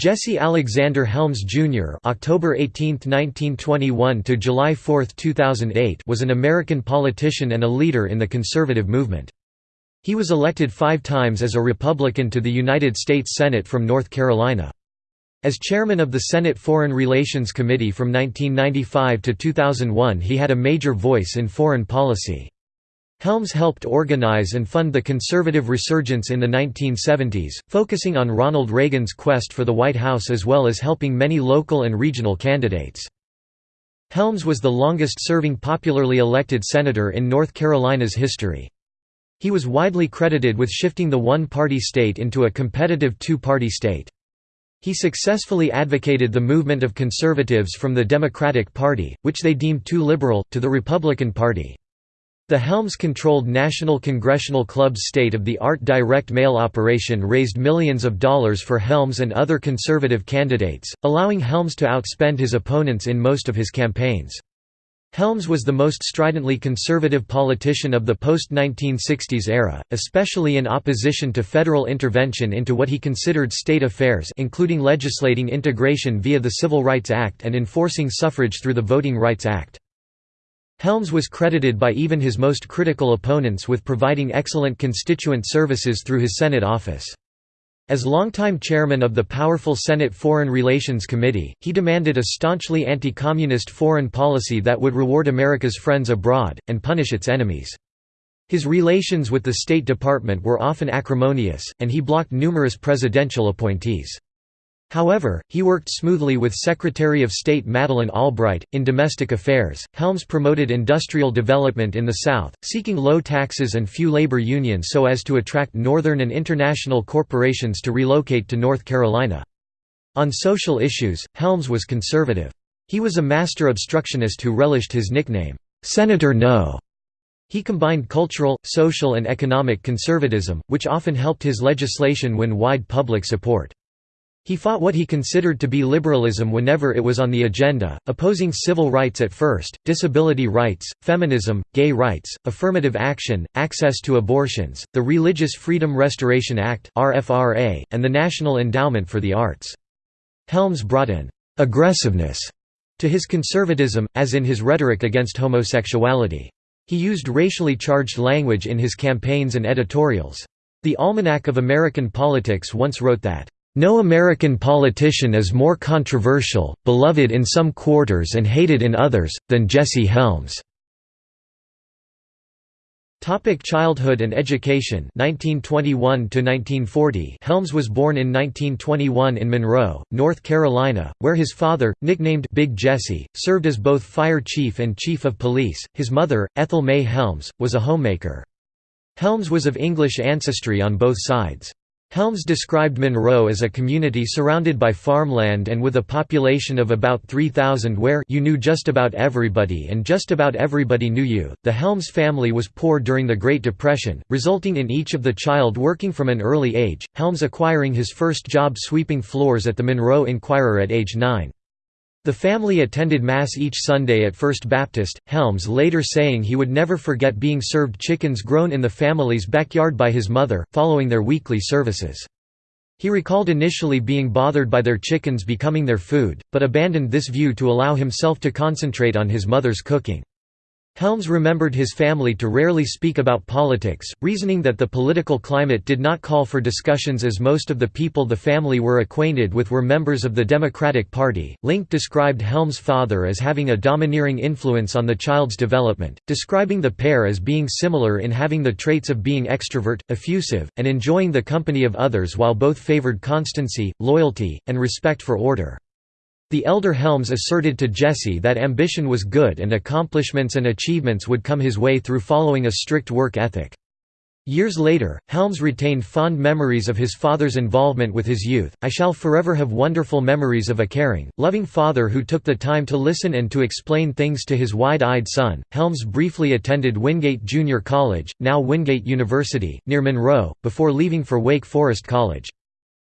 Jesse Alexander Helms Jr. (October 18, 1921 to July 4, 2008) was an American politician and a leader in the conservative movement. He was elected 5 times as a Republican to the United States Senate from North Carolina. As chairman of the Senate Foreign Relations Committee from 1995 to 2001 he had a major voice in foreign policy. Helms helped organize and fund the conservative resurgence in the 1970s, focusing on Ronald Reagan's quest for the White House as well as helping many local and regional candidates. Helms was the longest-serving popularly elected senator in North Carolina's history. He was widely credited with shifting the one-party state into a competitive two-party state. He successfully advocated the movement of conservatives from the Democratic Party, which they deemed too liberal, to the Republican Party. The Helms-controlled National Congressional Club's state-of-the-art direct mail operation raised millions of dollars for Helms and other conservative candidates, allowing Helms to outspend his opponents in most of his campaigns. Helms was the most stridently conservative politician of the post-1960s era, especially in opposition to federal intervention into what he considered state affairs including legislating integration via the Civil Rights Act and enforcing suffrage through the Voting Rights Act. Helms was credited by even his most critical opponents with providing excellent constituent services through his Senate office. As longtime chairman of the powerful Senate Foreign Relations Committee, he demanded a staunchly anti-communist foreign policy that would reward America's friends abroad, and punish its enemies. His relations with the State Department were often acrimonious, and he blocked numerous presidential appointees. However, he worked smoothly with Secretary of State Madeleine Albright. In domestic affairs, Helms promoted industrial development in the South, seeking low taxes and few labor unions so as to attract northern and international corporations to relocate to North Carolina. On social issues, Helms was conservative. He was a master obstructionist who relished his nickname, Senator No. He combined cultural, social and economic conservatism, which often helped his legislation win wide public support. He fought what he considered to be liberalism whenever it was on the agenda, opposing civil rights at first, disability rights, feminism, gay rights, affirmative action, access to abortions, the Religious Freedom Restoration Act and the National Endowment for the Arts. Helms brought an «aggressiveness» to his conservatism, as in his rhetoric against homosexuality. He used racially charged language in his campaigns and editorials. The Almanac of American Politics once wrote that no American politician is more controversial, beloved in some quarters and hated in others, than Jesse Helms. Topic childhood and education 1921 to 1940 Helms was born in 1921 in Monroe, North Carolina, where his father, nicknamed Big Jesse, served as both fire chief and chief of police. His mother, Ethel May Helms, was a homemaker. Helms was of English ancestry on both sides. Helms described Monroe as a community surrounded by farmland and with a population of about 3,000 where you knew just about everybody and just about everybody knew you. The Helms family was poor during the Great Depression, resulting in each of the child working from an early age, Helms acquiring his first job sweeping floors at the Monroe Inquirer at age 9. The family attended Mass each Sunday at First Baptist, Helms later saying he would never forget being served chickens grown in the family's backyard by his mother, following their weekly services. He recalled initially being bothered by their chickens becoming their food, but abandoned this view to allow himself to concentrate on his mother's cooking. Helms remembered his family to rarely speak about politics, reasoning that the political climate did not call for discussions as most of the people the family were acquainted with were members of the Democratic Party. Link described Helms' father as having a domineering influence on the child's development, describing the pair as being similar in having the traits of being extrovert, effusive, and enjoying the company of others while both favored constancy, loyalty, and respect for order. The elder Helms asserted to Jesse that ambition was good and accomplishments and achievements would come his way through following a strict work ethic. Years later, Helms retained fond memories of his father's involvement with his youth. I shall forever have wonderful memories of a caring, loving father who took the time to listen and to explain things to his wide eyed son. Helms briefly attended Wingate Junior College, now Wingate University, near Monroe, before leaving for Wake Forest College.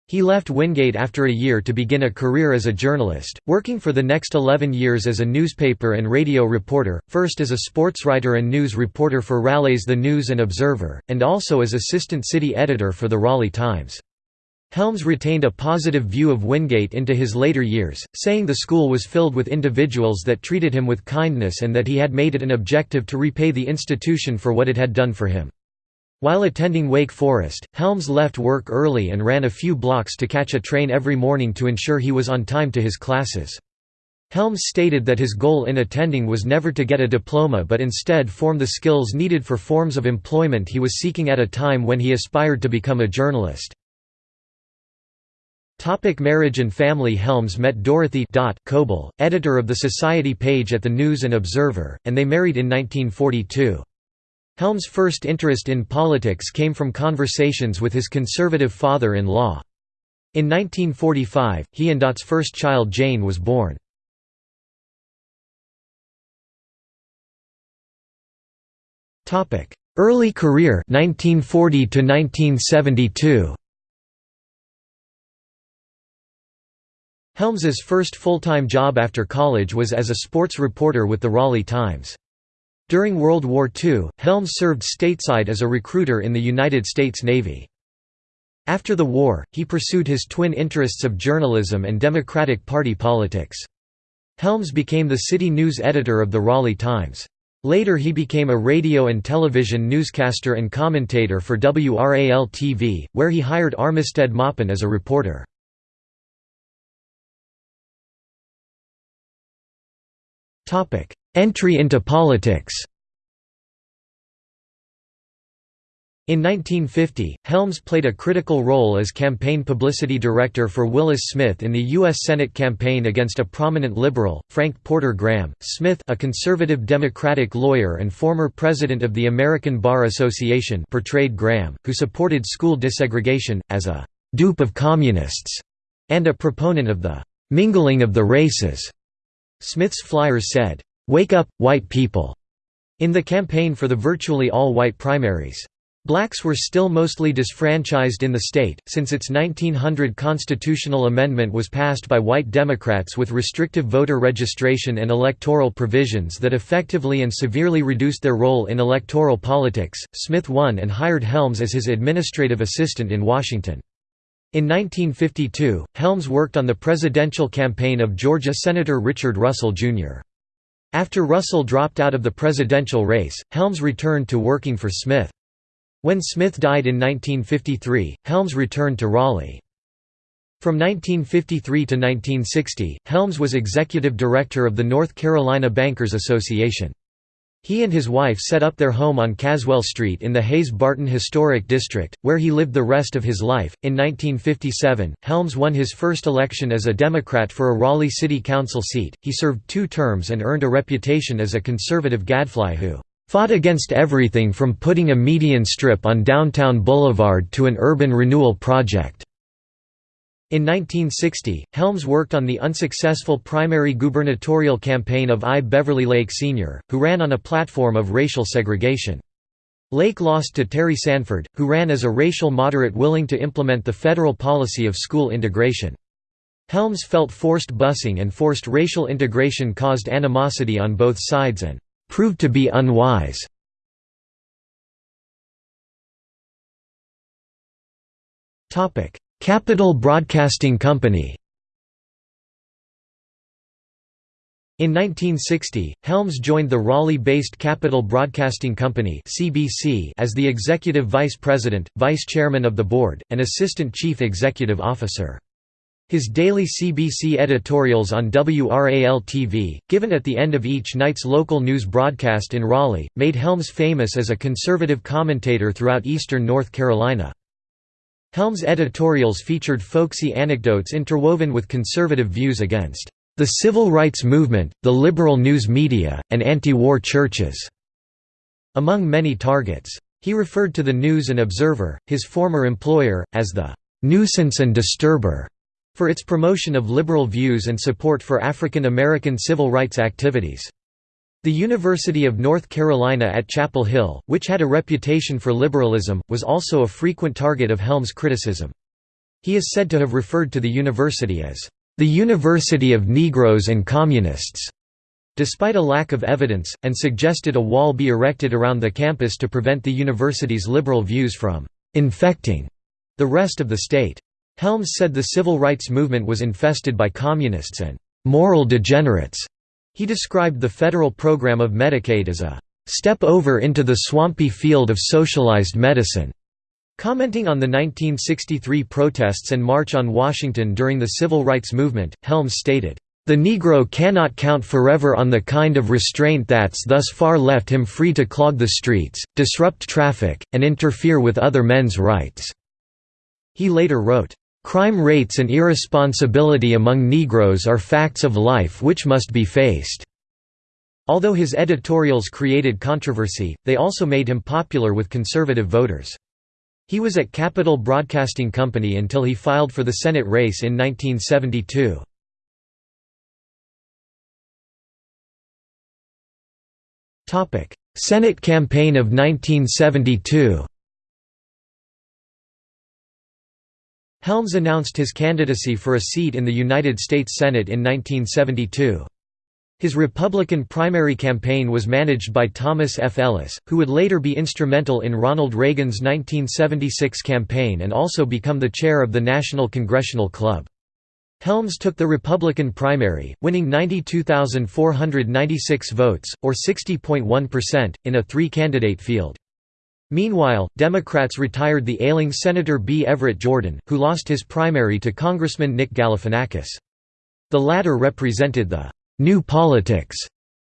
He left Wingate after a year to begin a career as a journalist, working for the next 11 years as a newspaper and radio reporter, first as a sportswriter and news reporter for Raleigh's The News and Observer, and also as assistant city editor for the Raleigh Times. Helms retained a positive view of Wingate into his later years, saying the school was filled with individuals that treated him with kindness and that he had made it an objective to repay the institution for what it had done for him. While attending Wake Forest, Helms left work early and ran a few blocks to catch a train every morning to ensure he was on time to his classes. Helms stated that his goal in attending was never to get a diploma but instead form the skills needed for forms of employment he was seeking at a time when he aspired to become a journalist. Topic marriage and family Helms met Dorothy Coble, editor of the Society page at the News and Observer, and they married in 1942. Helms' first interest in politics came from conversations with his conservative father-in-law. In 1945, he and Dot's first child Jane was born. Early career 1940 to 1972. Helms's first full-time job after college was as a sports reporter with the Raleigh Times. During World War II, Helms served stateside as a recruiter in the United States Navy. After the war, he pursued his twin interests of journalism and Democratic Party politics. Helms became the city news editor of the Raleigh Times. Later he became a radio and television newscaster and commentator for WRAL-TV, where he hired Armistead Maupin as a reporter. Topic: Entry into politics. In 1950, Helms played a critical role as campaign publicity director for Willis Smith in the U.S. Senate campaign against a prominent liberal, Frank Porter Graham. Smith, a conservative Democratic lawyer and former president of the American Bar Association, portrayed Graham, who supported school desegregation, as a dupe of communists and a proponent of the mingling of the races. Smith's flyers said, "'Wake up, white people' in the campaign for the virtually all-white primaries. Blacks were still mostly disfranchised in the state, since its 1900 constitutional amendment was passed by white Democrats with restrictive voter registration and electoral provisions that effectively and severely reduced their role in electoral politics. Smith won and hired Helms as his administrative assistant in Washington. In 1952, Helms worked on the presidential campaign of Georgia Senator Richard Russell, Jr. After Russell dropped out of the presidential race, Helms returned to working for Smith. When Smith died in 1953, Helms returned to Raleigh. From 1953 to 1960, Helms was executive director of the North Carolina Bankers Association. He and his wife set up their home on Caswell Street in the Hayes-Barton Historic District, where he lived the rest of his life. In 1957, Helms won his first election as a Democrat for a Raleigh City Council seat. He served two terms and earned a reputation as a conservative gadfly who fought against everything from putting a median strip on downtown Boulevard to an urban renewal project. In 1960, Helms worked on the unsuccessful primary gubernatorial campaign of I. Beverly Lake Sr., who ran on a platform of racial segregation. Lake lost to Terry Sanford, who ran as a racial moderate willing to implement the federal policy of school integration. Helms felt forced busing and forced racial integration caused animosity on both sides and proved to be unwise. Topic: Capital Broadcasting Company In 1960, Helms joined the Raleigh-based Capital Broadcasting Company as the executive vice president, vice chairman of the board, and assistant chief executive officer. His daily CBC editorials on WRAL-TV, given at the end of each night's local news broadcast in Raleigh, made Helms famous as a conservative commentator throughout eastern North Carolina. Helms' editorials featured folksy anecdotes interwoven with conservative views against the civil rights movement, the liberal news media, and anti-war churches", among many targets. He referred to the News and Observer, his former employer, as the "nuisance and disturber", for its promotion of liberal views and support for African American civil rights activities. The University of North Carolina at Chapel Hill, which had a reputation for liberalism, was also a frequent target of Helms' criticism. He is said to have referred to the university as, "...the University of Negroes and Communists", despite a lack of evidence, and suggested a wall be erected around the campus to prevent the university's liberal views from "...infecting", the rest of the state. Helms said the civil rights movement was infested by communists and moral degenerates. He described the federal program of Medicaid as a step over into the swampy field of socialized medicine. Commenting on the 1963 protests and March on Washington during the Civil Rights Movement, Helms stated, "...the Negro cannot count forever on the kind of restraint that's thus far left him free to clog the streets, disrupt traffic, and interfere with other men's rights." He later wrote, "...crime rates and irresponsibility among Negroes are facts of life which must be faced." Although his editorials created controversy, they also made him popular with conservative voters. He was at Capital Broadcasting Company until he filed for the Senate race in 1972. Senate campaign of 1972 Helms announced his candidacy for a seat in the United States Senate in 1972. His Republican primary campaign was managed by Thomas F. Ellis, who would later be instrumental in Ronald Reagan's 1976 campaign and also become the chair of the National Congressional Club. Helms took the Republican primary, winning 92,496 votes, or 60.1%, in a three-candidate field. Meanwhile, Democrats retired the ailing Senator B. Everett Jordan, who lost his primary to Congressman Nick Galifianakis. The latter represented the New Politics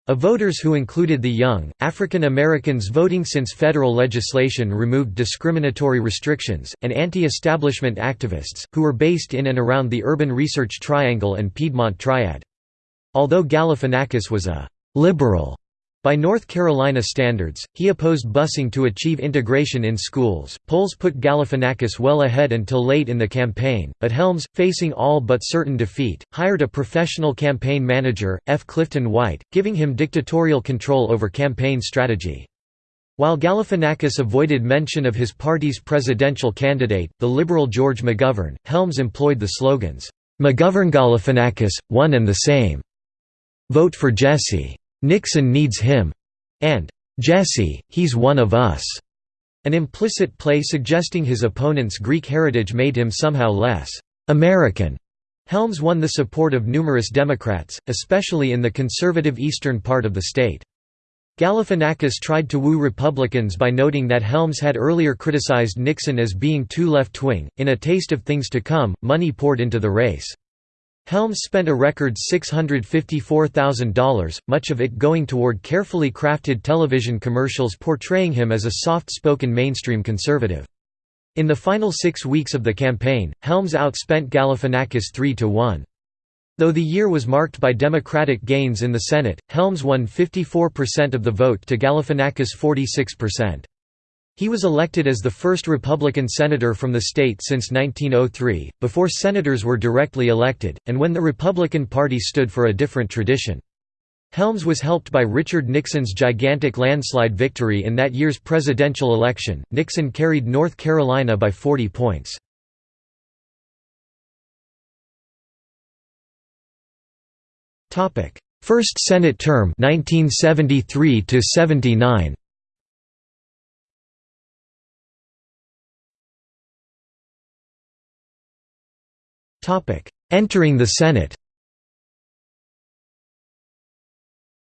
of voters who included the young, African Americans voting since federal legislation removed discriminatory restrictions, and anti-establishment activists, who were based in and around the urban research triangle and Piedmont Triad. Although Galifianakis was a «liberal» By North Carolina standards, he opposed busing to achieve integration in schools. Polls put Galifianakis well ahead until late in the campaign, but Helms, facing all but certain defeat, hired a professional campaign manager, F. Clifton White, giving him dictatorial control over campaign strategy. While Galifianakis avoided mention of his party's presidential candidate, the liberal George McGovern, Helms employed the slogans, McGovern-Galifianakis, one and the same. Vote for Jesse. Nixon needs him, and Jesse, he's one of us. An implicit play suggesting his opponent's Greek heritage made him somehow less American. Helms won the support of numerous Democrats, especially in the conservative eastern part of the state. Galifianakis tried to woo Republicans by noting that Helms had earlier criticized Nixon as being too left-wing. In A Taste of Things to Come, money poured into the race. Helms spent a record $654,000, much of it going toward carefully crafted television commercials portraying him as a soft-spoken mainstream conservative. In the final six weeks of the campaign, Helms outspent Galifianakis 3 to 1. Though the year was marked by Democratic gains in the Senate, Helms won 54% of the vote to Galifianakis' 46%. He was elected as the first Republican senator from the state since 1903, before senators were directly elected, and when the Republican Party stood for a different tradition. Helms was helped by Richard Nixon's gigantic landslide victory in that year's presidential election. Nixon carried North Carolina by 40 points. First Senate term 1973 to 79 Entering the Senate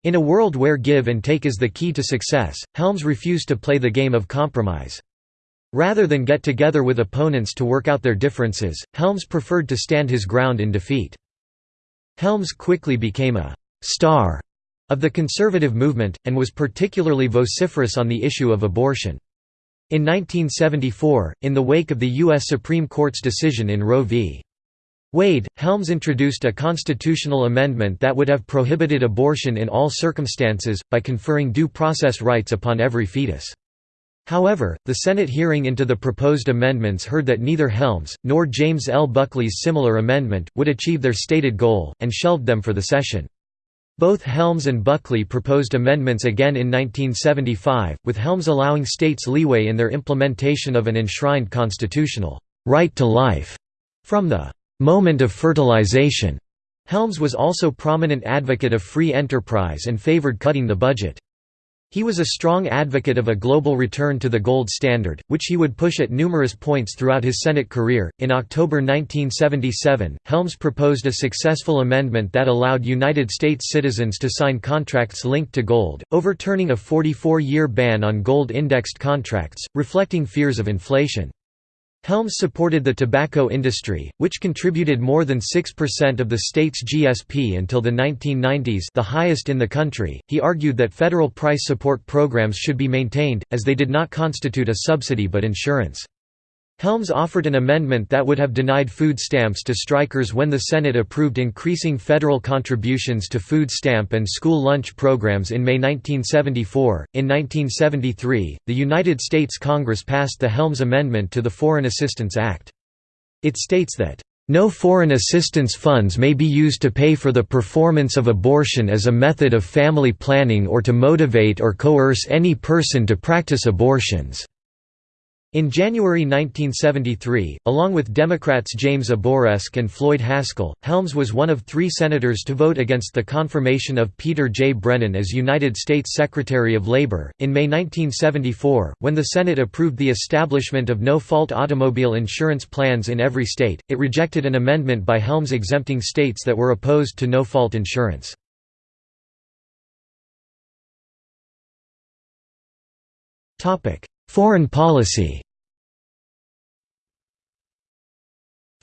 In a world where give and take is the key to success, Helms refused to play the game of compromise. Rather than get together with opponents to work out their differences, Helms preferred to stand his ground in defeat. Helms quickly became a «star» of the conservative movement, and was particularly vociferous on the issue of abortion. In 1974, in the wake of the U.S. Supreme Court's decision in Roe v. Wade, Helms introduced a constitutional amendment that would have prohibited abortion in all circumstances, by conferring due process rights upon every fetus. However, the Senate hearing into the proposed amendments heard that neither Helms, nor James L. Buckley's similar amendment, would achieve their stated goal, and shelved them for the session. Both Helms and Buckley proposed amendments again in 1975, with Helms allowing states leeway in their implementation of an enshrined constitutional right to life from the moment of fertilization. Helms was also prominent advocate of free enterprise and favored cutting the budget. He was a strong advocate of a global return to the gold standard, which he would push at numerous points throughout his Senate career. In October 1977, Helms proposed a successful amendment that allowed United States citizens to sign contracts linked to gold, overturning a 44 year ban on gold indexed contracts, reflecting fears of inflation. Helms supported the tobacco industry, which contributed more than 6% of the state's GSP until the 1990s the highest in the country. He argued that federal price support programs should be maintained, as they did not constitute a subsidy but insurance. Helms offered an amendment that would have denied food stamps to strikers when the Senate approved increasing federal contributions to food stamp and school lunch programs in May 1974. In 1973, the United States Congress passed the Helms Amendment to the Foreign Assistance Act. It states that, no foreign assistance funds may be used to pay for the performance of abortion as a method of family planning or to motivate or coerce any person to practice abortions. In January 1973, along with Democrats James Abourezk and Floyd Haskell, Helms was one of three senators to vote against the confirmation of Peter J. Brennan as United States Secretary of Labor. In May 1974, when the Senate approved the establishment of no fault automobile insurance plans in every state, it rejected an amendment by Helms exempting states that were opposed to no fault insurance. Foreign policy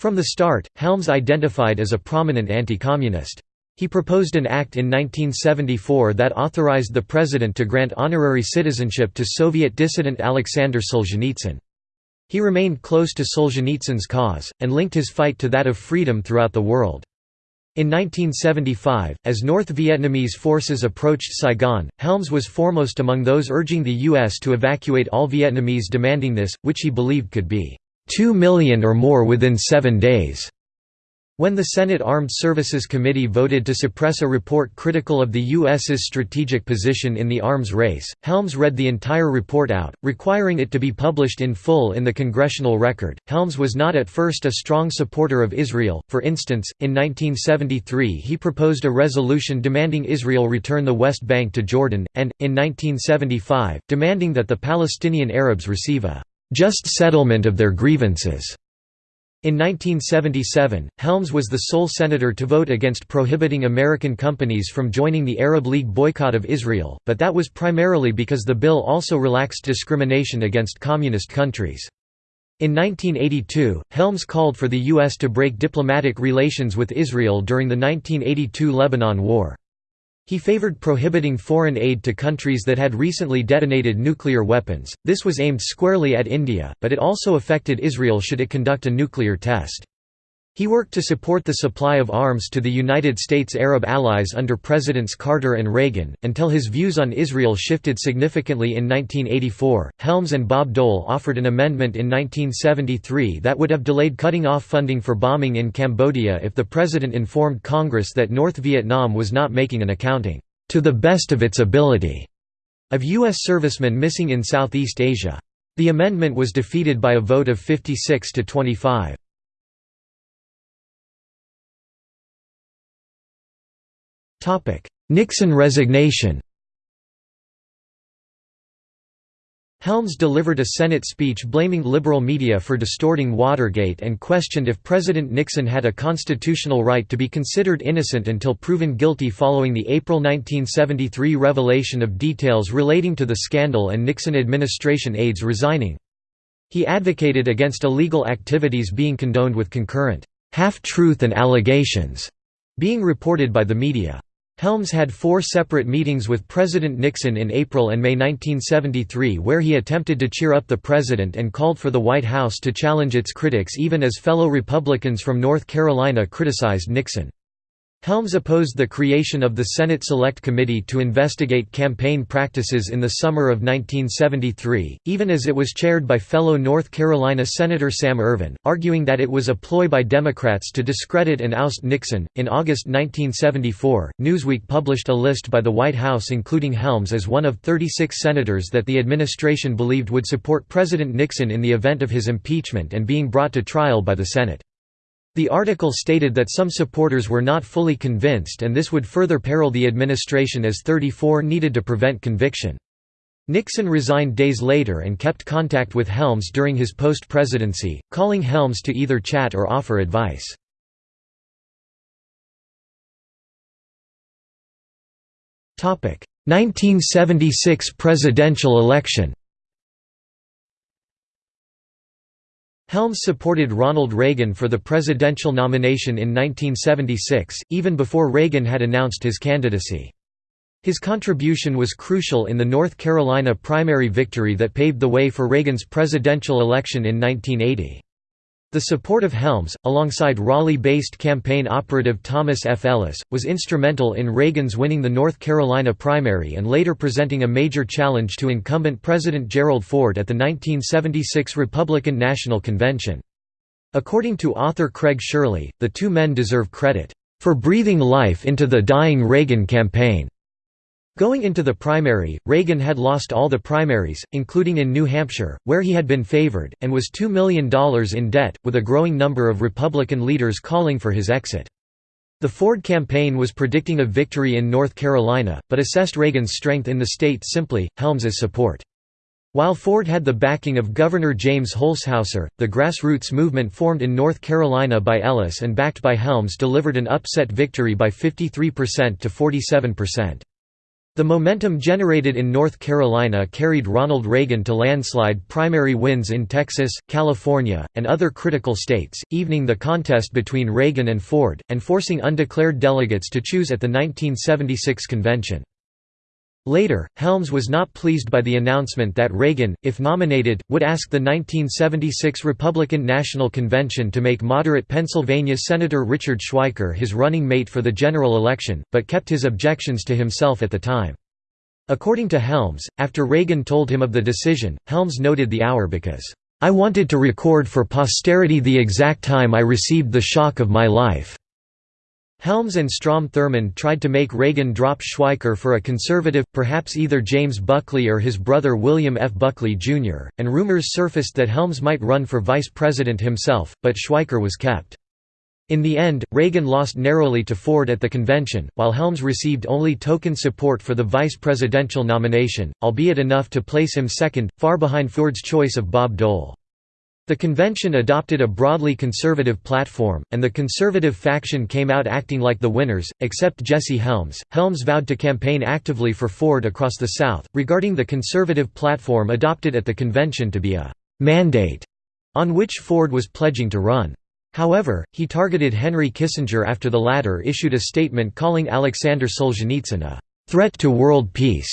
From the start, Helms identified as a prominent anti-communist. He proposed an act in 1974 that authorized the president to grant honorary citizenship to Soviet dissident Alexander Solzhenitsyn. He remained close to Solzhenitsyn's cause, and linked his fight to that of freedom throughout the world. In 1975, as North Vietnamese forces approached Saigon, Helms was foremost among those urging the U.S. to evacuate all Vietnamese demanding this, which he believed could be 2 million or more within seven days. When the Senate Armed Services Committee voted to suppress a report critical of the U.S.'s strategic position in the arms race, Helms read the entire report out, requiring it to be published in full in the Congressional Record. Helms was not at first a strong supporter of Israel, for instance, in 1973 he proposed a resolution demanding Israel return the West Bank to Jordan, and, in 1975, demanding that the Palestinian Arabs receive a just settlement of their grievances. In 1977, Helms was the sole senator to vote against prohibiting American companies from joining the Arab League boycott of Israel, but that was primarily because the bill also relaxed discrimination against communist countries. In 1982, Helms called for the U.S. to break diplomatic relations with Israel during the 1982 Lebanon War. He favored prohibiting foreign aid to countries that had recently detonated nuclear weapons. This was aimed squarely at India, but it also affected Israel should it conduct a nuclear test. He worked to support the supply of arms to the United States Arab allies under Presidents Carter and Reagan, until his views on Israel shifted significantly in 1984. Helms and Bob Dole offered an amendment in 1973 that would have delayed cutting off funding for bombing in Cambodia if the president informed Congress that North Vietnam was not making an accounting, to the best of its ability, of U.S. servicemen missing in Southeast Asia. The amendment was defeated by a vote of 56 to 25. Nixon resignation Helms delivered a Senate speech blaming liberal media for distorting Watergate and questioned if President Nixon had a constitutional right to be considered innocent until proven guilty following the April 1973 revelation of details relating to the scandal and Nixon administration aides resigning. He advocated against illegal activities being condoned with concurrent half-truth and allegations being reported by the media. Helms had four separate meetings with President Nixon in April and May 1973 where he attempted to cheer up the president and called for the White House to challenge its critics even as fellow Republicans from North Carolina criticized Nixon. Helms opposed the creation of the Senate Select Committee to investigate campaign practices in the summer of 1973, even as it was chaired by fellow North Carolina Senator Sam Ervin, arguing that it was a ploy by Democrats to discredit and oust Nixon. In August 1974, Newsweek published a list by the White House including Helms as one of 36 senators that the administration believed would support President Nixon in the event of his impeachment and being brought to trial by the Senate. The article stated that some supporters were not fully convinced and this would further peril the administration as 34 needed to prevent conviction. Nixon resigned days later and kept contact with Helms during his post-presidency, calling Helms to either chat or offer advice. Topic: 1976 presidential election. Helms supported Ronald Reagan for the presidential nomination in 1976, even before Reagan had announced his candidacy. His contribution was crucial in the North Carolina primary victory that paved the way for Reagan's presidential election in 1980. The support of Helms, alongside Raleigh-based campaign operative Thomas F. Ellis, was instrumental in Reagan's winning the North Carolina primary and later presenting a major challenge to incumbent President Gerald Ford at the 1976 Republican National Convention. According to author Craig Shirley, the two men deserve credit, "...for breathing life into the dying Reagan campaign." Going into the primary, Reagan had lost all the primaries, including in New Hampshire, where he had been favored, and was $2 million in debt, with a growing number of Republican leaders calling for his exit. The Ford campaign was predicting a victory in North Carolina, but assessed Reagan's strength in the state simply, Helms's support. While Ford had the backing of Governor James Holshouser, the grassroots movement formed in North Carolina by Ellis and backed by Helms delivered an upset victory by 53% to 47%. The momentum generated in North Carolina carried Ronald Reagan to landslide primary wins in Texas, California, and other critical states, evening the contest between Reagan and Ford, and forcing undeclared delegates to choose at the 1976 convention. Later, Helms was not pleased by the announcement that Reagan, if nominated, would ask the 1976 Republican National Convention to make moderate Pennsylvania Senator Richard Schweiker his running mate for the general election, but kept his objections to himself at the time. According to Helms, after Reagan told him of the decision, Helms noted the hour because, "...I wanted to record for posterity the exact time I received the shock of my life." Helms and Strom Thurmond tried to make Reagan drop Schweiker for a conservative, perhaps either James Buckley or his brother William F. Buckley, Jr., and rumors surfaced that Helms might run for vice president himself, but Schweiker was kept. In the end, Reagan lost narrowly to Ford at the convention, while Helms received only token support for the vice presidential nomination, albeit enough to place him second, far behind Ford's choice of Bob Dole. The convention adopted a broadly conservative platform, and the conservative faction came out acting like the winners, except Jesse Helms. Helms vowed to campaign actively for Ford across the South, regarding the conservative platform adopted at the convention to be a mandate on which Ford was pledging to run. However, he targeted Henry Kissinger after the latter issued a statement calling Alexander Solzhenitsyn a threat to world peace,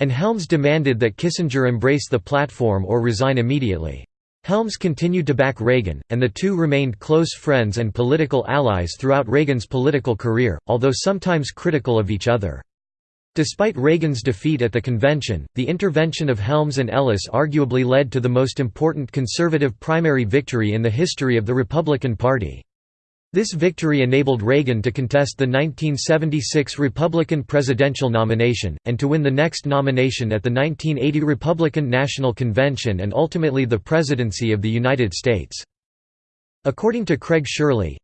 and Helms demanded that Kissinger embrace the platform or resign immediately. Helms continued to back Reagan, and the two remained close friends and political allies throughout Reagan's political career, although sometimes critical of each other. Despite Reagan's defeat at the convention, the intervention of Helms and Ellis arguably led to the most important conservative primary victory in the history of the Republican Party. This victory enabled Reagan to contest the 1976 Republican presidential nomination, and to win the next nomination at the 1980 Republican National Convention and ultimately the presidency of the United States. According to Craig Shirley,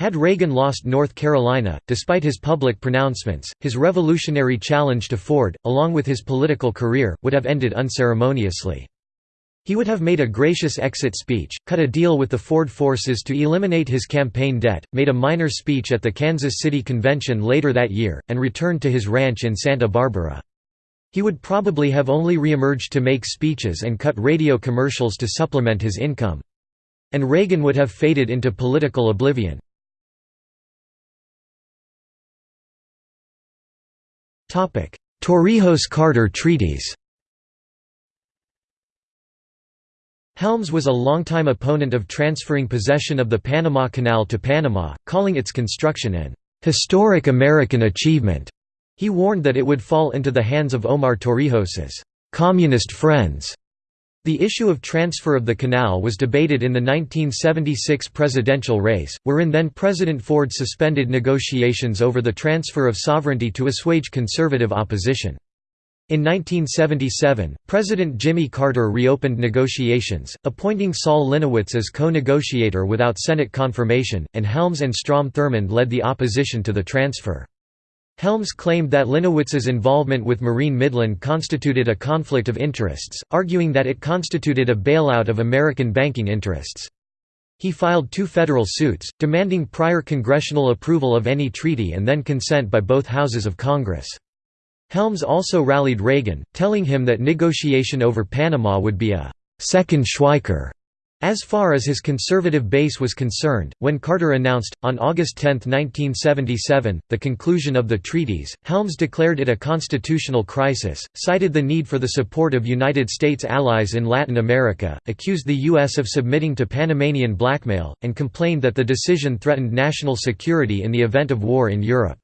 had Reagan lost North Carolina, despite his public pronouncements, his revolutionary challenge to Ford, along with his political career, would have ended unceremoniously. He would have made a gracious exit speech, cut a deal with the Ford forces to eliminate his campaign debt, made a minor speech at the Kansas City Convention later that year, and returned to his ranch in Santa Barbara. He would probably have only reemerged to make speeches and cut radio commercials to supplement his income. And Reagan would have faded into political oblivion. Torrijos-Carter treaties Helms was a longtime opponent of transferring possession of the Panama Canal to Panama, calling its construction an historic American achievement. He warned that it would fall into the hands of Omar Torrijos's communist friends. The issue of transfer of the canal was debated in the 1976 presidential race, wherein then-President Ford suspended negotiations over the transfer of sovereignty to assuage conservative opposition. In 1977, President Jimmy Carter reopened negotiations, appointing Saul Linowitz as co-negotiator without Senate confirmation, and Helms and Strom Thurmond led the opposition to the transfer. Helms claimed that Linowitz's involvement with Marine Midland constituted a conflict of interests, arguing that it constituted a bailout of American banking interests. He filed two federal suits, demanding prior congressional approval of any treaty and then consent by both houses of Congress. Helms also rallied Reagan, telling him that negotiation over Panama would be a second Schweiker as far as his conservative base was concerned, when Carter announced, on August 10, 1977, the conclusion of the treaties, Helms declared it a constitutional crisis, cited the need for the support of United States allies in Latin America, accused the U.S. of submitting to Panamanian blackmail, and complained that the decision threatened national security in the event of war in Europe.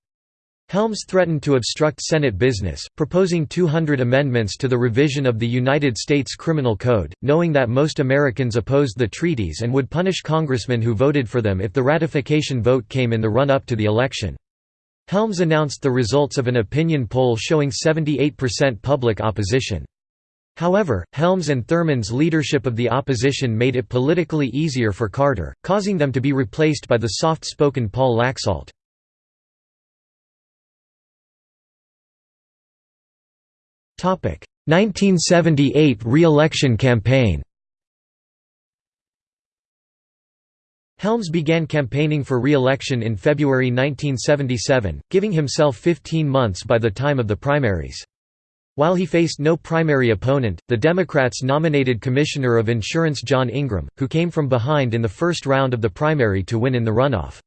Helms threatened to obstruct Senate business, proposing 200 amendments to the revision of the United States Criminal Code, knowing that most Americans opposed the treaties and would punish congressmen who voted for them if the ratification vote came in the run-up to the election. Helms announced the results of an opinion poll showing 78% public opposition. However, Helms and Thurmond's leadership of the opposition made it politically easier for Carter, causing them to be replaced by the soft-spoken Paul Laxalt. 1978 re-election campaign Helms began campaigning for re-election in February 1977, giving himself 15 months by the time of the primaries. While he faced no primary opponent, the Democrats nominated Commissioner of Insurance John Ingram, who came from behind in the first round of the primary to win in the runoff.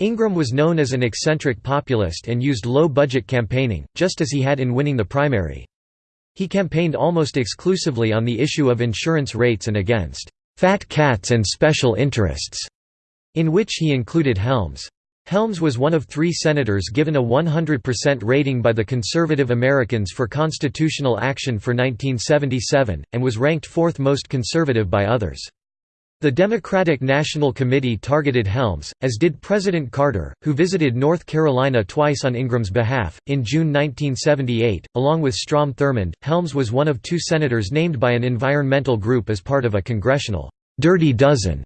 Ingram was known as an eccentric populist and used low-budget campaigning, just as he had in winning the primary. He campaigned almost exclusively on the issue of insurance rates and against «fat cats and special interests», in which he included Helms. Helms was one of three senators given a 100% rating by the Conservative Americans for Constitutional Action for 1977, and was ranked fourth most conservative by others. The Democratic National Committee targeted Helms, as did President Carter, who visited North Carolina twice on Ingram's behalf. In June 1978, along with Strom Thurmond, Helms was one of two senators named by an environmental group as part of a congressional dirty dozen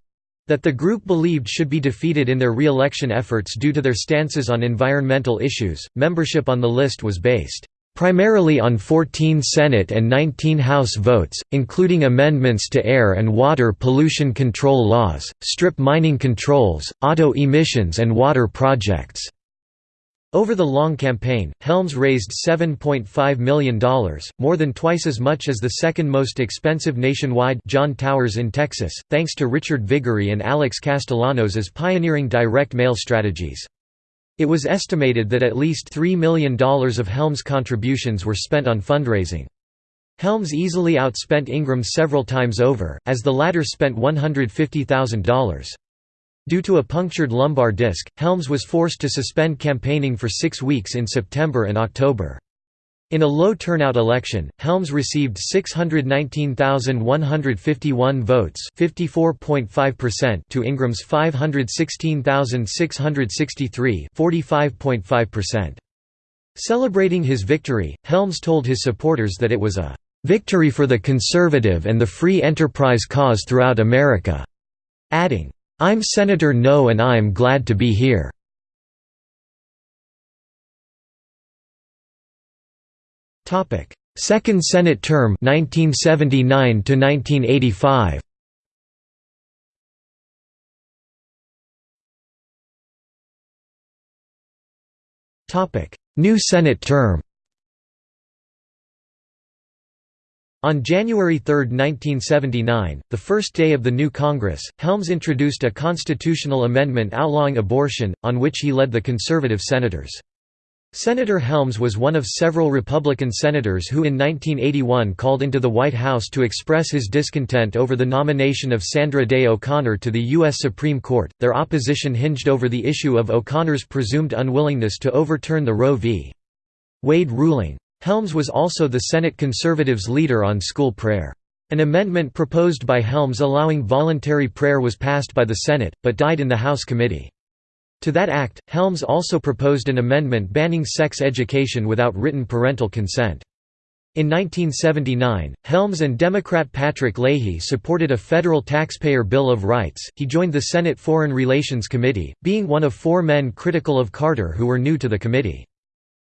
that the group believed should be defeated in their re-election efforts due to their stances on environmental issues. Membership on the list was based primarily on 14 Senate and 19 House votes, including amendments to air and water pollution control laws, strip mining controls, auto emissions and water projects. Over the long campaign, Helms raised $7.5 million, more than twice as much as the second most expensive nationwide John Towers in Texas, thanks to Richard Viguerie and Alex Castellanos as pioneering direct mail strategies. It was estimated that at least $3 million of Helms' contributions were spent on fundraising. Helms easily outspent Ingram several times over, as the latter spent $150,000. Due to a punctured lumbar disc, Helms was forced to suspend campaigning for six weeks in September and October. In a low turnout election, Helms received 619,151 votes to Ingram's 516,663 Celebrating his victory, Helms told his supporters that it was a "...victory for the conservative and the free enterprise cause throughout America," adding, "...I'm Senator No and I'm glad to be here." Topic: Second Senate term 1979 to 1985. Topic: New Senate term. On January 3, 1979, the first day of the new Congress, Helms introduced a constitutional amendment outlawing abortion, on which he led the conservative senators. Senator Helms was one of several Republican senators who in 1981 called into the White House to express his discontent over the nomination of Sandra Day O'Connor to the U.S. Supreme Court. Their opposition hinged over the issue of O'Connor's presumed unwillingness to overturn the Roe v. Wade ruling. Helms was also the Senate conservatives' leader on school prayer. An amendment proposed by Helms allowing voluntary prayer was passed by the Senate, but died in the House committee. To that act, Helms also proposed an amendment banning sex education without written parental consent. In 1979, Helms and Democrat Patrick Leahy supported a federal taxpayer Bill of Rights. He joined the Senate Foreign Relations Committee, being one of four men critical of Carter who were new to the committee.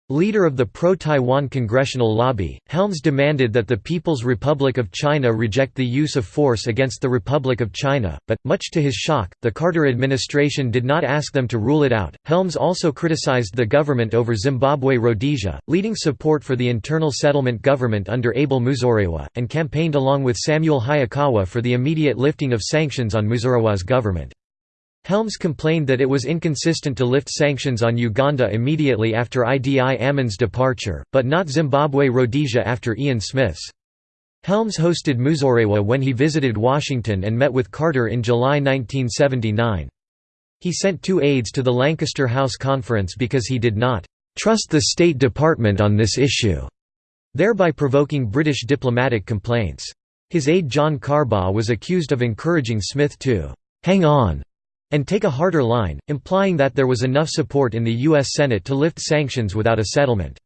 Leader of the pro-Taiwan congressional lobby, Helms demanded that the People's Republic of China reject the use of force against the Republic of China, but, much to his shock, the Carter administration did not ask them to rule it out. Helms also criticized the government over Zimbabwe Rhodesia, leading support for the internal settlement government under Abel Muzorewa, and campaigned along with Samuel Hayakawa for the immediate lifting of sanctions on Muzorewa's government. Helms complained that it was inconsistent to lift sanctions on Uganda immediately after Idi Amin's departure, but not Zimbabwe Rhodesia after Ian Smith's. Helms hosted Muzorewa when he visited Washington and met with Carter in July 1979. He sent two aides to the Lancaster House Conference because he did not "...trust the State Department on this issue", thereby provoking British diplomatic complaints. His aide John Carbaugh was accused of encouraging Smith to "...hang on", and take a harder line, implying that there was enough support in the U.S. Senate to lift sanctions without a settlement.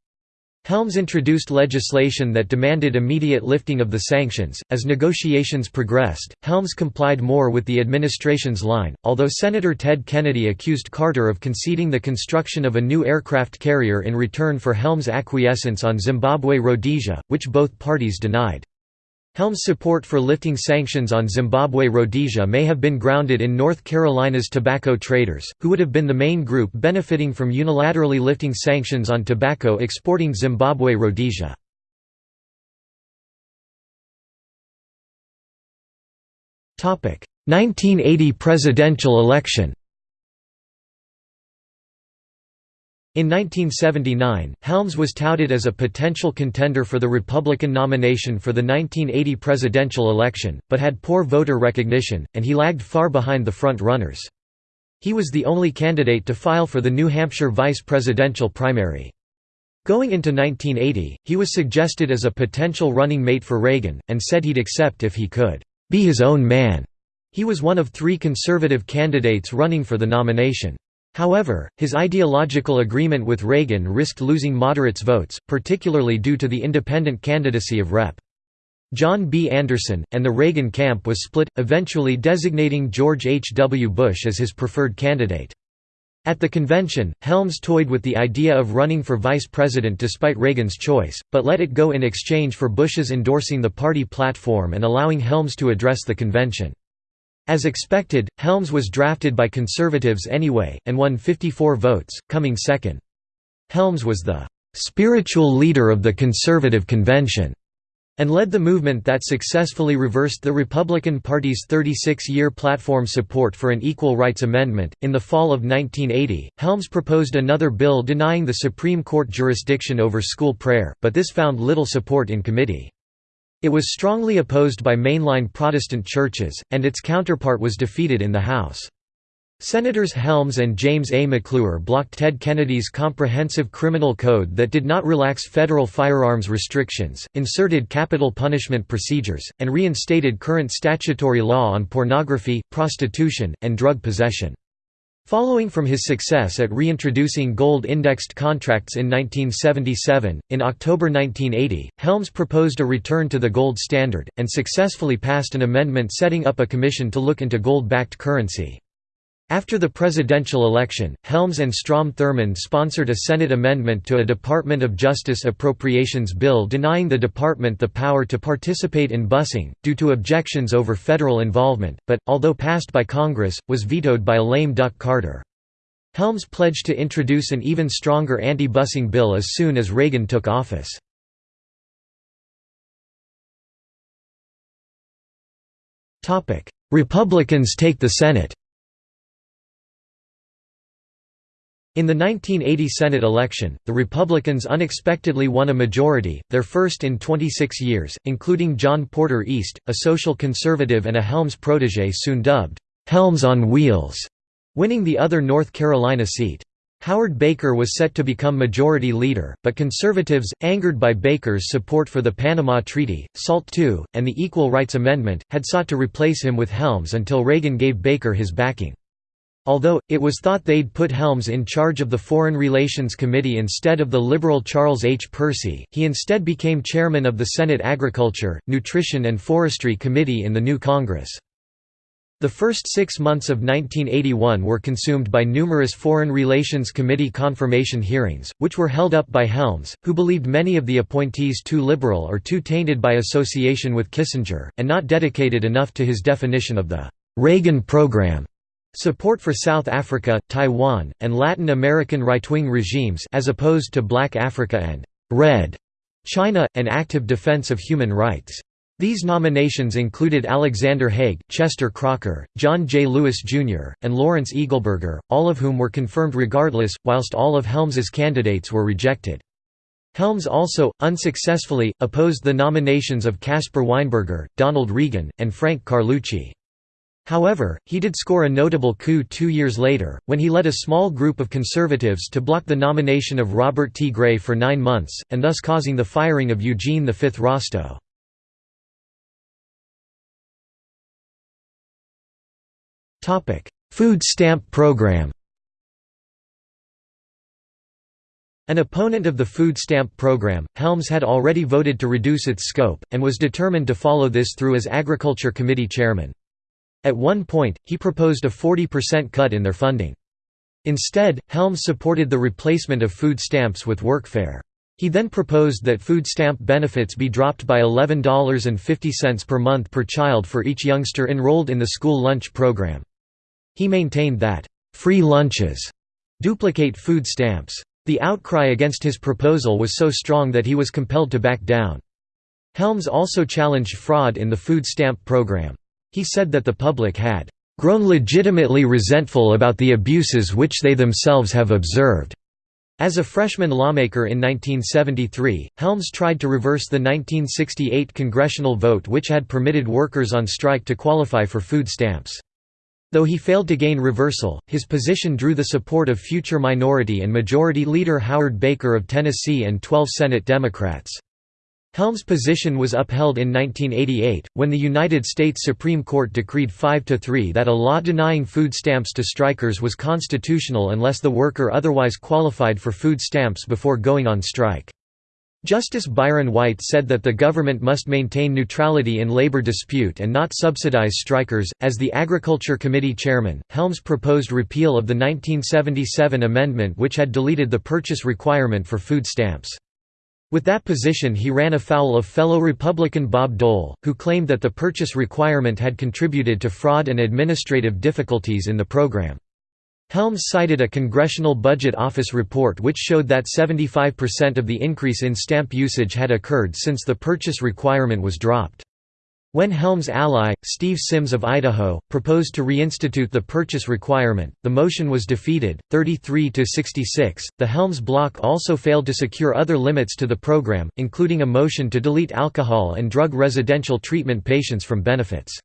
Helms introduced legislation that demanded immediate lifting of the sanctions. As negotiations progressed, Helms complied more with the administration's line, although Senator Ted Kennedy accused Carter of conceding the construction of a new aircraft carrier in return for Helms' acquiescence on Zimbabwe Rhodesia, which both parties denied. Helm's support for lifting sanctions on Zimbabwe Rhodesia may have been grounded in North Carolina's tobacco traders, who would have been the main group benefiting from unilaterally lifting sanctions on tobacco exporting Zimbabwe Rhodesia. Topic: 1980 presidential election. In 1979, Helms was touted as a potential contender for the Republican nomination for the 1980 presidential election, but had poor voter recognition, and he lagged far behind the front-runners. He was the only candidate to file for the New Hampshire vice presidential primary. Going into 1980, he was suggested as a potential running mate for Reagan, and said he'd accept if he could be his own man. He was one of three conservative candidates running for the nomination. However, his ideological agreement with Reagan risked losing moderates' votes, particularly due to the independent candidacy of Rep. John B. Anderson, and the Reagan camp was split, eventually designating George H. W. Bush as his preferred candidate. At the convention, Helms toyed with the idea of running for vice president despite Reagan's choice, but let it go in exchange for Bush's endorsing the party platform and allowing Helms to address the convention. As expected, Helms was drafted by conservatives anyway, and won 54 votes, coming second. Helms was the "...spiritual leader of the conservative convention." and led the movement that successfully reversed the Republican Party's 36 year platform support for an equal rights amendment. In the fall of 1980, Helms proposed another bill denying the Supreme Court jurisdiction over school prayer, but this found little support in committee. It was strongly opposed by mainline Protestant churches, and its counterpart was defeated in the House. Senators Helms and James A. McClure blocked Ted Kennedy's comprehensive criminal code that did not relax federal firearms restrictions, inserted capital punishment procedures, and reinstated current statutory law on pornography, prostitution, and drug possession. Following from his success at reintroducing gold-indexed contracts in 1977, in October 1980, Helms proposed a return to the gold standard, and successfully passed an amendment setting up a commission to look into gold-backed currency. After the presidential election, Helms and Strom Thurmond sponsored a Senate amendment to a Department of Justice appropriations bill denying the department the power to participate in busing, due to objections over federal involvement, but, although passed by Congress, was vetoed by a lame duck Carter. Helms pledged to introduce an even stronger anti-busing bill as soon as Reagan took office. Republicans take the Senate In the 1980 Senate election, the Republicans unexpectedly won a majority, their first in 26 years, including John Porter East, a social conservative and a Helms protege soon dubbed, "'Helms on Wheels", winning the other North Carolina seat. Howard Baker was set to become majority leader, but conservatives, angered by Baker's support for the Panama Treaty, SALT II, and the Equal Rights Amendment, had sought to replace him with Helms until Reagan gave Baker his backing. Although, it was thought they'd put Helms in charge of the Foreign Relations Committee instead of the liberal Charles H. Percy, he instead became chairman of the Senate Agriculture, Nutrition and Forestry Committee in the new Congress. The first six months of 1981 were consumed by numerous Foreign Relations Committee confirmation hearings, which were held up by Helms, who believed many of the appointees too liberal or too tainted by association with Kissinger, and not dedicated enough to his definition of the Reagan Program. Support for South Africa, Taiwan, and Latin American right-wing regimes as opposed to Black Africa and «Red» China, and active defense of human rights. These nominations included Alexander Haig, Chester Crocker, John J. Lewis, Jr., and Lawrence Eagleburger, all of whom were confirmed regardless, whilst all of Helms's candidates were rejected. Helms also, unsuccessfully, opposed the nominations of Caspar Weinberger, Donald Regan, and Frank Carlucci. However, he did score a notable coup two years later, when he led a small group of conservatives to block the nomination of Robert T. Gray for nine months, and thus causing the firing of Eugene V. Rostow. Food stamp program An opponent of the food stamp program, Helms had already voted to reduce its scope, and was determined to follow this through as Agriculture Committee chairman. At one point, he proposed a 40% cut in their funding. Instead, Helms supported the replacement of food stamps with workfare. He then proposed that food stamp benefits be dropped by $11.50 per month per child for each youngster enrolled in the school lunch program. He maintained that, "...free lunches," duplicate food stamps. The outcry against his proposal was so strong that he was compelled to back down. Helms also challenged fraud in the food stamp program. He said that the public had grown legitimately resentful about the abuses which they themselves have observed. As a freshman lawmaker in 1973, Helms tried to reverse the 1968 congressional vote which had permitted workers on strike to qualify for food stamps. Though he failed to gain reversal, his position drew the support of future Minority and Majority Leader Howard Baker of Tennessee and 12 Senate Democrats. Helms' position was upheld in 1988, when the United States Supreme Court decreed 5–3 that a law denying food stamps to strikers was constitutional unless the worker otherwise qualified for food stamps before going on strike. Justice Byron White said that the government must maintain neutrality in labor dispute and not subsidize strikers. As the Agriculture Committee chairman, Helms proposed repeal of the 1977 amendment which had deleted the purchase requirement for food stamps. With that position he ran afoul of fellow Republican Bob Dole, who claimed that the purchase requirement had contributed to fraud and administrative difficulties in the program. Helms cited a Congressional Budget Office report which showed that 75% of the increase in stamp usage had occurred since the purchase requirement was dropped. When Helms' ally, Steve Symms of Idaho, proposed to reinstitute the purchase requirement, the motion was defeated, 33 to 66. The Helms bloc also failed to secure other limits to the program, including a motion to delete alcohol and drug residential treatment patients from benefits.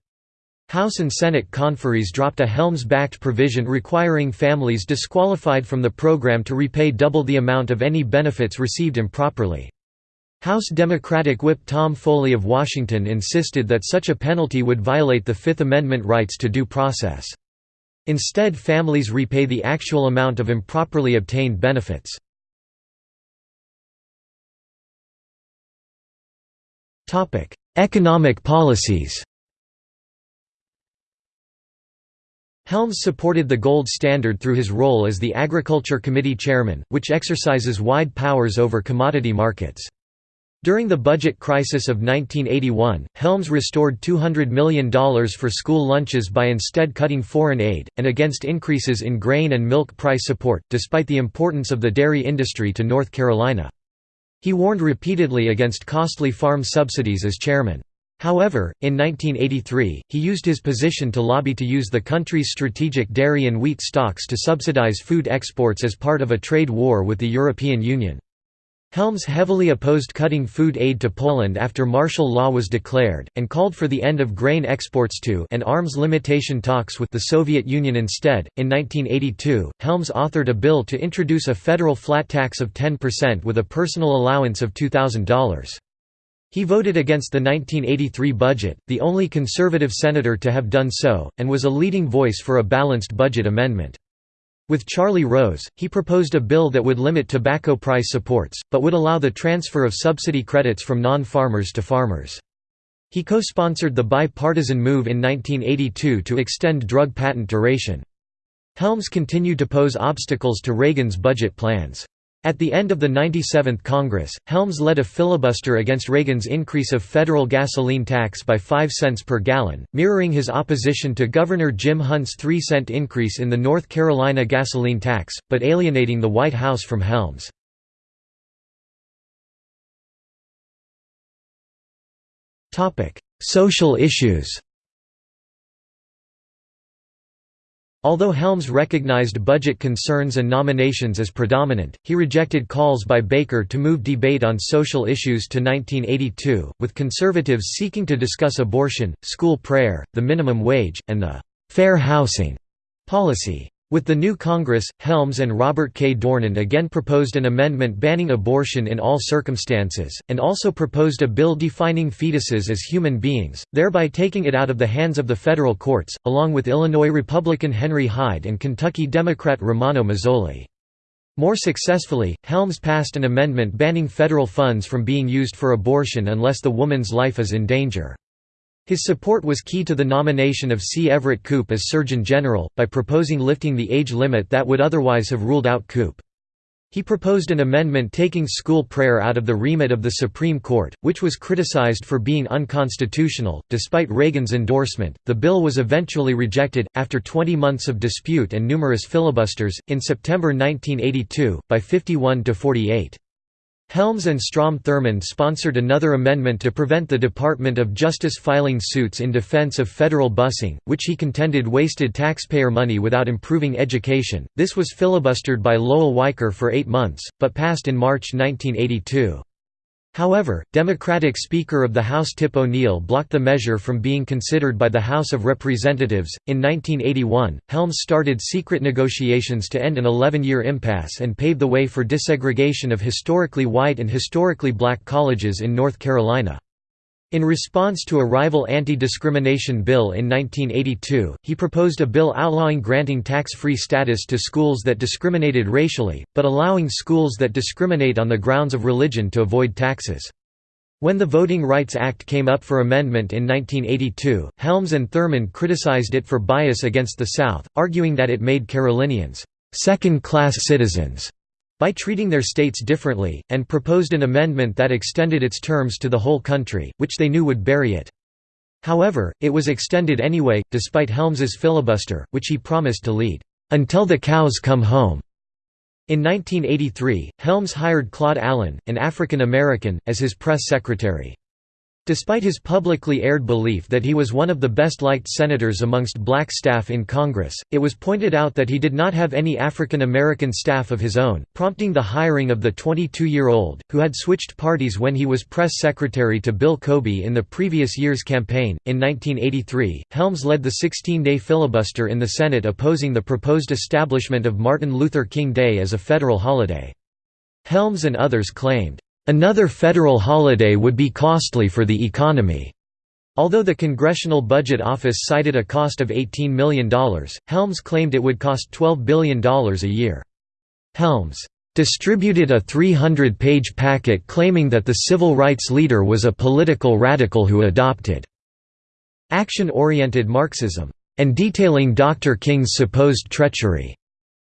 House and Senate conferees dropped a Helms-backed provision requiring families disqualified from the program to repay double the amount of any benefits received improperly. House Democratic Whip Tom Foley of Washington insisted that such a penalty would violate the Fifth Amendment rights to due process. Instead families repay the actual amount of improperly obtained benefits. Economic policies Helms supported the gold standard through his role as the Agriculture Committee chairman, which exercises wide powers over commodity markets. During the budget crisis of 1981, Helms restored $200 million for school lunches by instead cutting foreign aid, and against increases in grain and milk price support, despite the importance of the dairy industry to North Carolina. He warned repeatedly against costly farm subsidies as chairman. However, in 1983, he used his position to lobby to use the country's strategic dairy and wheat stocks to subsidize food exports as part of a trade war with the European Union. Helms heavily opposed cutting food aid to Poland after martial law was declared, and called for the end of grain exports to and arms limitation talks with the Soviet Union instead. In 1982, Helms authored a bill to introduce a federal flat tax of 10% with a personal allowance of $2,000. He voted against the 1983 budget, the only conservative senator to have done so, and was a leading voice for a balanced budget amendment. With Charlie Rose, he proposed a bill that would limit tobacco price supports, but would allow the transfer of subsidy credits from non-farmers to farmers. He co-sponsored the bipartisan move in 1982 to extend drug patent duration. Helms continued to pose obstacles to Reagan's budget plans. At the end of the 97th Congress, Helms led a filibuster against Reagan's increase of federal gasoline tax by 5 cents per gallon, mirroring his opposition to Governor Jim Hunt's 3-cent increase in the North Carolina gasoline tax, but alienating the White House from Helms. Social issues Although Helms recognized budget concerns and nominations as predominant, he rejected calls by Baker to move debate on social issues to 1982, with conservatives seeking to discuss abortion, school prayer, the minimum wage, and the «fair housing» policy. With the new Congress, Helms and Robert K. Dornan again proposed an amendment banning abortion in all circumstances, and also proposed a bill defining fetuses as human beings, thereby taking it out of the hands of the federal courts, along with Illinois Republican Henry Hyde and Kentucky Democrat Romano Mazzoli. More successfully, Helms passed an amendment banning federal funds from being used for abortion unless the woman's life is in danger. His support was key to the nomination of C. Everett Koop as Surgeon General, by proposing lifting the age limit that would otherwise have ruled out Koop. He proposed an amendment taking school prayer out of the remit of the Supreme Court, which was criticized for being unconstitutional. Despite Reagan's endorsement, the bill was eventually rejected, after 20 months of dispute and numerous filibusters, in September 1982, by 51 to 48. Helms and Strom Thurmond sponsored another amendment to prevent the Department of Justice filing suits in defense of federal busing, which he contended wasted taxpayer money without improving education. This was filibustered by Lowell Weicker for eight months, but passed in March 1982. However, Democratic Speaker of the House Tip O'Neill blocked the measure from being considered by the House of Representatives. In 1981, Helms started secret negotiations to end an 11 year impasse and pave the way for desegregation of historically white and historically black colleges in North Carolina. In response to a rival anti-discrimination bill in 1982, he proposed a bill outlawing granting tax-free status to schools that discriminated racially, but allowing schools that discriminate on the grounds of religion to avoid taxes. When the Voting Rights Act came up for amendment in 1982, Helms and Thurmond criticized it for bias against the South, arguing that it made Carolinians second-class citizens by treating their states differently, and proposed an amendment that extended its terms to the whole country, which they knew would bury it. However, it was extended anyway, despite Helms's filibuster, which he promised to lead, "...until the cows come home." In 1983, Helms hired Claude Allen, an African American, as his press secretary. Despite his publicly aired belief that he was one of the best-liked senators amongst black staff in Congress, it was pointed out that he did not have any African American staff of his own, prompting the hiring of the 22-year-old, who had switched parties when he was press secretary to Bill Cobey in the previous year's campaign. In 1983, Helms led the 16-day filibuster in the Senate opposing the proposed establishment of Martin Luther King Day as a federal holiday. Helms and others claimed, Another federal holiday would be costly for the economy. Although the Congressional Budget Office cited a cost of $18 million, Helms claimed it would cost $12 billion a year. Helms distributed a 300-page packet claiming that the civil rights leader was a political radical who adopted action-oriented Marxism, and detailing Dr. King's supposed treachery,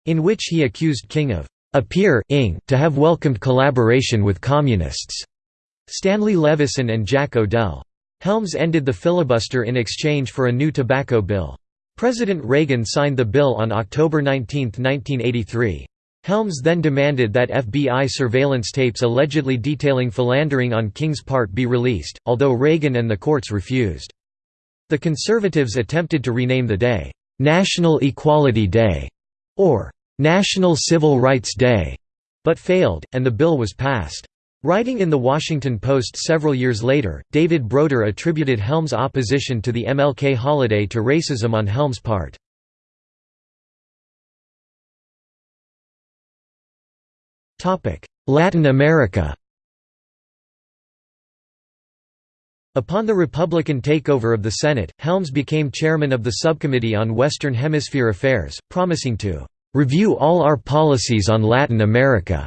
in which he accused King of appear to have welcomed collaboration with Communists. Stanley Levison and Jack O'Dell. Helms ended the filibuster in exchange for a new tobacco bill. President Reagan signed the bill on October 19, 1983. Helms then demanded that FBI surveillance tapes allegedly detailing philandering on King's part be released, although Reagan and the courts refused. The conservatives attempted to rename the day, "'National Equality Day' or National Civil Rights Day, but failed, and the bill was passed. Writing in The Washington Post several years later, David Broder attributed Helms' opposition to the MLK holiday to racism on Helms' part. Latin America Upon the Republican takeover of the Senate, Helms became chairman of the Subcommittee on Western Hemisphere Affairs, promising to review all our policies on Latin America,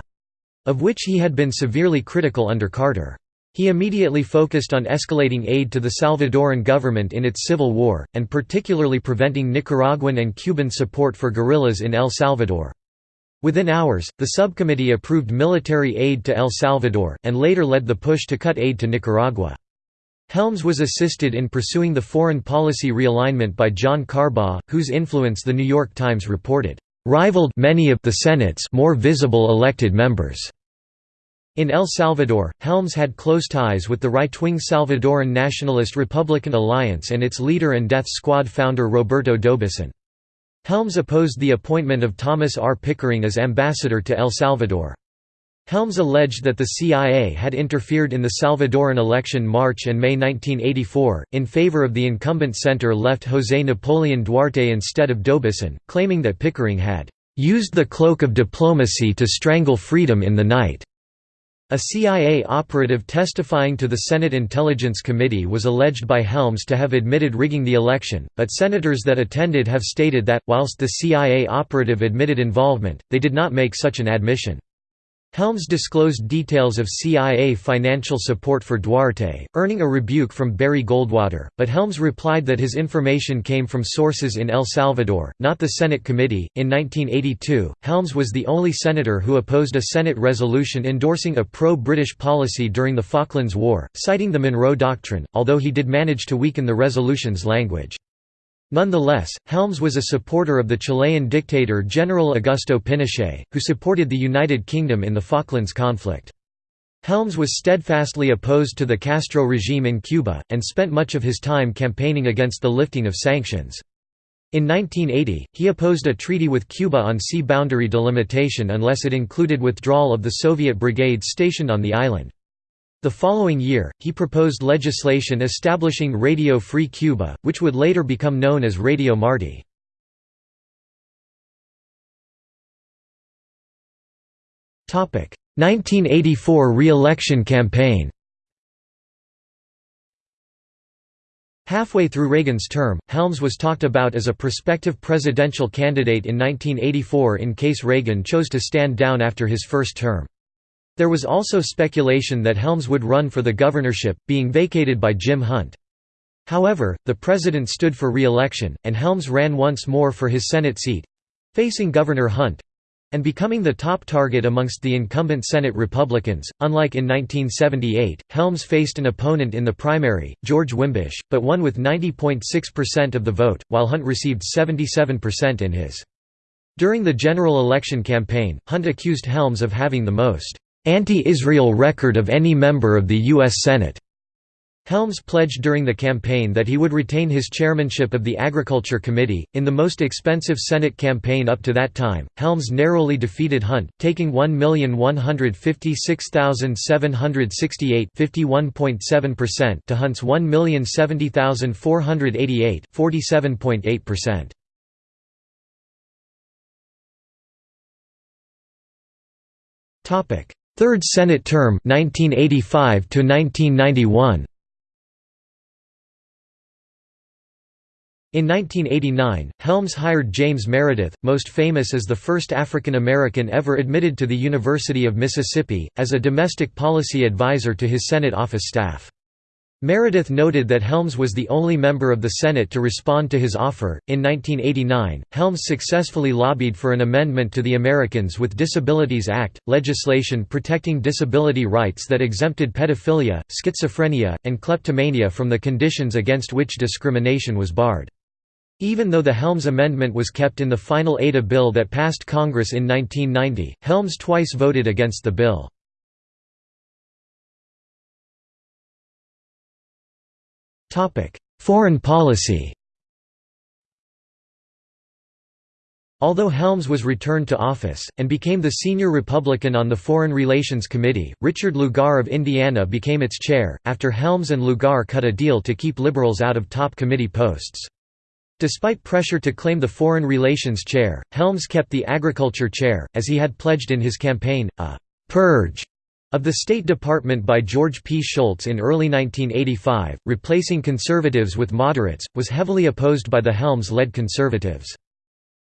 of which he had been severely critical under Carter. He immediately focused on escalating aid to the Salvadoran government in its civil war, and particularly preventing Nicaraguan and Cuban support for guerrillas in El Salvador. Within hours, the subcommittee approved military aid to El Salvador, and later led the push to cut aid to Nicaragua. Helms was assisted in pursuing the foreign policy realignment by John Carbaugh, whose influence The New York Times reported, "...rivaled many of the Senate's more visible elected members." In El Salvador, Helms had close ties with the right-wing Salvadoran Nationalist Republican Alliance and its leader and death squad founder Roberto D'Aubuisson. Helms opposed the appointment of Thomas R. Pickering as ambassador to El Salvador. Helms alleged that the CIA had interfered in the Salvadoran election March and May 1984, in favor of the incumbent center-left José Napoleón Duarte instead of D'Aubuisson, claiming that Pickering had "...used the cloak of diplomacy to strangle freedom in the night." A CIA operative testifying to the Senate Intelligence Committee was alleged by Helms to have admitted rigging the election, but senators that attended have stated that, whilst the CIA operative admitted involvement, they did not make such an admission. Helms disclosed details of CIA financial support for Duarte, earning a rebuke from Barry Goldwater, but Helms replied that his information came from sources in El Salvador, not the Senate committee. In 1982, Helms was the only senator who opposed a Senate resolution endorsing a pro British policy during the Falklands War, citing the Monroe Doctrine, although he did manage to weaken the resolution's language. Nonetheless, Helms was a supporter of the Chilean dictator General Augusto Pinochet, who supported the United Kingdom in the Falklands conflict. Helms was steadfastly opposed to the Castro regime in Cuba, and spent much of his time campaigning against the lifting of sanctions. In 1980, he opposed a treaty with Cuba on sea boundary delimitation unless it included withdrawal of the Soviet brigades stationed on the island. The following year, he proposed legislation establishing Radio Free Cuba, which would later become known as Radio Marti. Topic: 1984 re-election campaign. Halfway through Reagan's term, Helms was talked about as a prospective presidential candidate in 1984 in case Reagan chose to stand down after his first term. There was also speculation that Helms would run for the governorship, being vacated by Jim Hunt. However, the president stood for re-election, and Helms ran once more for his Senate seat—facing Governor Hunt—and becoming the top target amongst the incumbent Senate Republicans. Unlike in 1978, Helms faced an opponent in the primary, George Wimbish, but won with 90.6% of the vote, while Hunt received 77% in his. During the general election campaign, Hunt accused Helms of having the most anti-Israel record of any member of the U.S. Senate. Helms pledged during the campaign that he would retain his chairmanship of the Agriculture Committee. In the most expensive Senate campaign up to that time, Helms narrowly defeated Hunt, taking 1,156,768 (51.7%) to Hunt's 1,070,488 (47.8%). Topic: Third Senate term 1985 to 1991 In 1989, Helms hired James Meredith, most famous as the first African American ever admitted to the University of Mississippi, as a domestic policy advisor to his Senate office staff. Meredith noted that Helms was the only member of the Senate to respond to his offer. In 1989, Helms successfully lobbied for an amendment to the Americans with Disabilities Act, legislation protecting disability rights that exempted pedophilia, schizophrenia, and kleptomania from the conditions against which discrimination was barred. Even though the Helms Amendment was kept in the final ADA bill that passed Congress in 1990, Helms twice voted against the bill. Foreign policy Although Helms was returned to office, and became the senior Republican on the Foreign Relations Committee, Richard Lugar of Indiana became its chair, after Helms and Lugar cut a deal to keep liberals out of top committee posts. Despite pressure to claim the Foreign Relations chair, Helms kept the Agriculture chair, as he had pledged in his campaign, a «purge» of the State Department by George P. Shultz in early 1985, replacing conservatives with moderates, was heavily opposed by the Helms-led conservatives.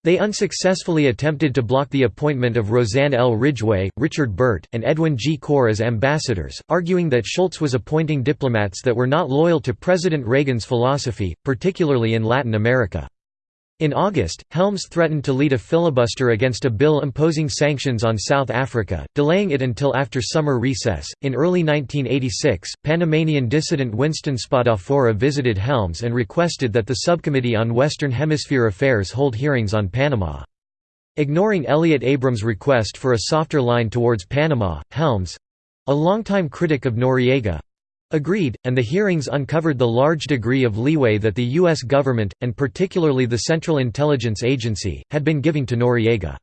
They unsuccessfully attempted to block the appointment of Rozanne L. Ridgway, Richard Burt, and Edwin G. Corr as ambassadors, arguing that Shultz was appointing diplomats that were not loyal to President Reagan's philosophy, particularly in Latin America. In August, Helms threatened to lead a filibuster against a bill imposing sanctions on South Africa, delaying it until after summer recess. In early 1986, Panamanian dissident Winston Spadafora visited Helms and requested that the Subcommittee on Western Hemisphere Affairs hold hearings on Panama. Ignoring Elliott Abrams' request for a softer line towards Panama, Helms a longtime critic of Noriega agreed, and the hearings uncovered the large degree of leeway that the U.S. government, and particularly the Central Intelligence Agency, had been giving to Noriega.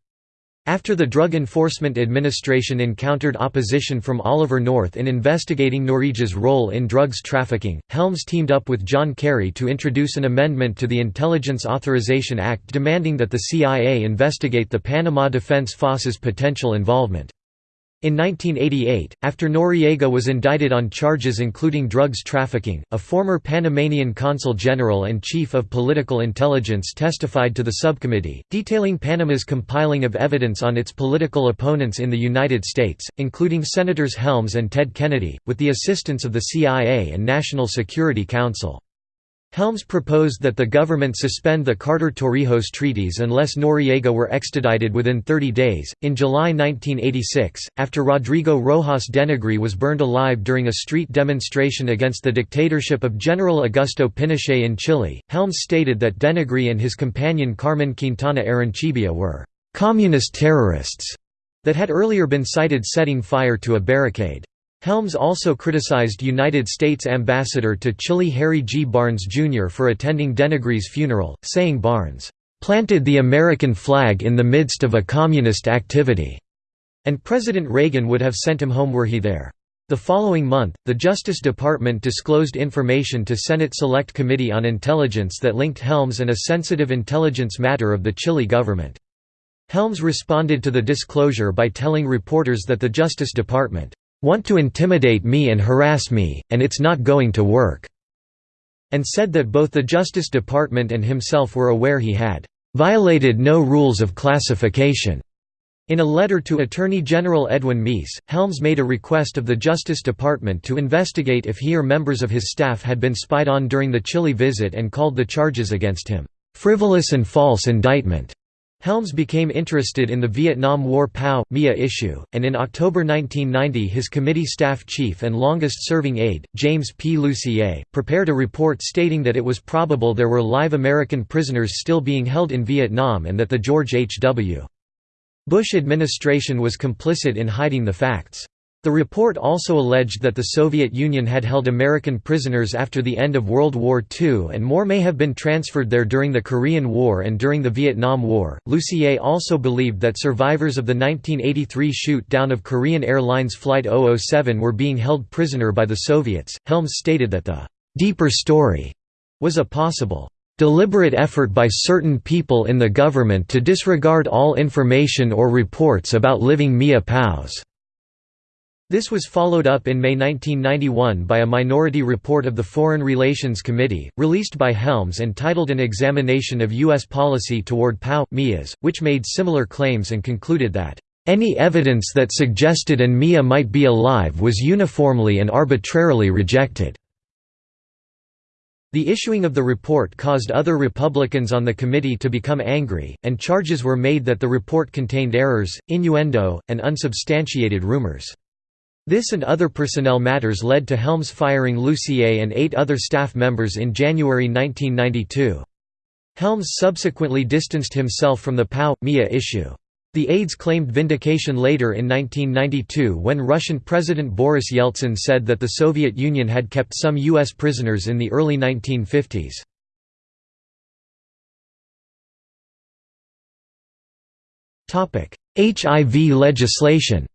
After the Drug Enforcement Administration encountered opposition from Oliver North in investigating Noriega's role in drugs trafficking, Helms teamed up with John Kerry to introduce an amendment to the Intelligence Authorization Act demanding that the CIA investigate the Panama Defense Force's potential involvement. In 1988, after Noriega was indicted on charges including drugs trafficking, a former Panamanian consul general and chief of political intelligence testified to the subcommittee, detailing Panama's compiling of evidence on its political opponents in the United States, including Senators Helms and Ted Kennedy, with the assistance of the CIA and National Security Council. Helms proposed that the government suspend the Carter-Torrijos treaties unless Noriega were extradited within 30 days. In July 1986, after Rodrigo Rojas Denegri was burned alive during a street demonstration against the dictatorship of General Augusto Pinochet in Chile, Helms stated that Denegri and his companion Carmen Quintana Arencibia were communist terrorists that had earlier been cited setting fire to a barricade. Helms also criticized United States Ambassador to Chile Harry G. Barnes, Jr. for attending Denegri's funeral, saying Barnes, "...planted the American flag in the midst of a communist activity," and President Reagan would have sent him home were he there. The following month, the Justice Department disclosed information to Senate Select Committee on Intelligence that linked Helms and a sensitive intelligence matter of the Chile government. Helms responded to the disclosure by telling reporters that the Justice Department want to intimidate me and harass me, and it's not going to work," and said that both the Justice Department and himself were aware he had violated no rules of classification. In a letter to Attorney General Edwin Meese, Helms made a request of the Justice Department to investigate if he or members of his staff had been spied on during the Chile visit and called the charges against him, "...frivolous and false indictment." Helms became interested in the Vietnam War POW-MIA issue, and in October 1990 his committee staff chief and longest-serving aide, James P. Lucier, prepared a report stating that it was probable there were live American prisoners still being held in Vietnam and that the George H. W. Bush administration was complicit in hiding the facts. The report also alleged that the Soviet Union had held American prisoners after the end of World War II and more may have been transferred there during the Korean War and during the Vietnam War. Lucier also believed that survivors of the 1983 shoot down of Korean Airlines Flight 007 were being held prisoner by the Soviets. Helms stated that the deeper story was a possible deliberate effort by certain people in the government to disregard all information or reports about living Mia POWs. This was followed up in May 1991 by a minority report of the Foreign Relations Committee, released by Helms and titled An Examination of U.S. Policy Toward POW-MIAs, which made similar claims and concluded that, "...any evidence that suggested an MIA might be alive was uniformly and arbitrarily rejected." The issuing of the report caused other Republicans on the committee to become angry, and charges were made that the report contained errors, innuendo, and unsubstantiated rumors. This and other personnel matters led to Helms firing Lucier and eight other staff members in January 1992. Helms subsequently distanced himself from the POW-MIA issue. The aides claimed vindication later in 1992 when Russian President Boris Yeltsin said that the Soviet Union had kept some U.S. prisoners in the early 1950s. HIV legislation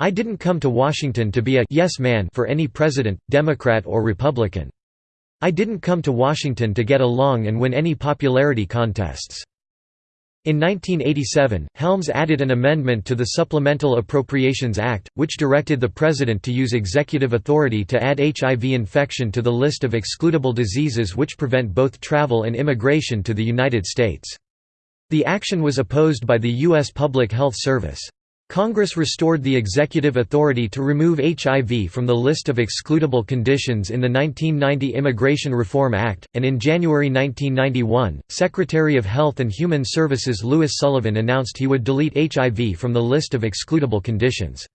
I didn't come to Washington to be a yes man for any president, Democrat or Republican. I didn't come to Washington to get along and win any popularity contests. In 1987, Helms added an amendment to the Supplemental Appropriations Act, which directed the President to use executive authority to add HIV infection to the list of excludable diseases which prevent both travel and immigration to the United States. The action was opposed by the U.S. Public Health Service. Congress restored the executive authority to remove HIV from the list of excludable conditions in the 1990 Immigration Reform Act, and in January 1991, Secretary of Health and Human Services Louis Sullivan announced he would delete HIV from the list of excludable conditions.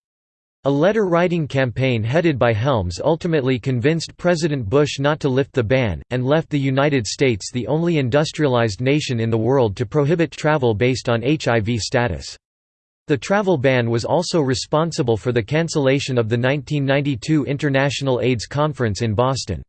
A letter-writing campaign headed by Helms ultimately convinced President Bush not to lift the ban, and left the United States the only industrialized nation in the world to prohibit travel based on HIV status. The travel ban was also responsible for the cancellation of the 1992 International AIDS Conference in Boston.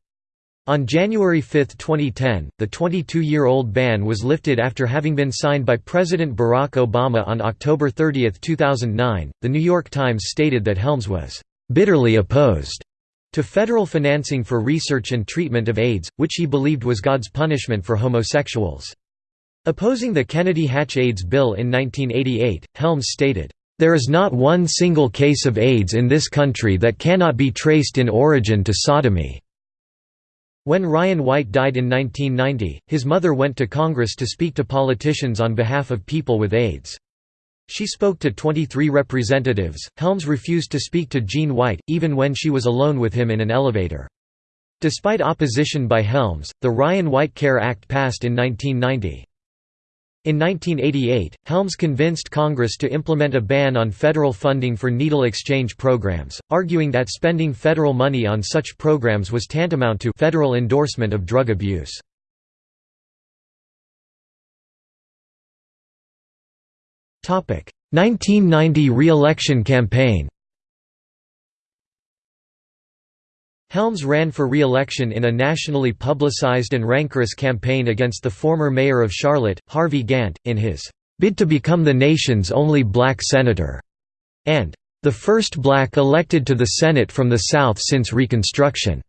On January 5, 2010, the 22-year-old ban was lifted after having been signed by President Barack Obama on October 30, 2009. The New York Times stated that Helms was bitterly opposed to federal financing for research and treatment of AIDS, which he believed was God's punishment for homosexuals. Opposing the Kennedy-Hatch AIDS bill in 1988, Helms stated, "...there is not one single case of AIDS in this country that cannot be traced in origin to sodomy." When Ryan White died in 1990, his mother went to Congress to speak to politicians on behalf of people with AIDS. She spoke to 23 representatives. Helms refused to speak to Jean White, even when she was alone with him in an elevator. Despite opposition by Helms, the Ryan White Care Act passed in 1990. In 1988, Helms convinced Congress to implement a ban on federal funding for needle exchange programs, arguing that spending federal money on such programs was tantamount to federal endorsement of drug abuse. Topic: 1990 re-election campaign. Helms ran for re-election in a nationally publicized and rancorous campaign against the former mayor of Charlotte, Harvey Gantt, in his bid to become the nation's only black senator, and the first black elected to the Senate from the South since Reconstruction.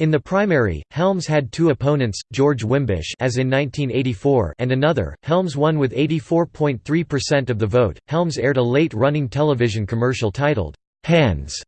In the primary, Helms had two opponents, George Wimbish as in 1984 and another. Helms won with 84.3% of the vote. Helms aired a late-running television commercial titled, "'Hands'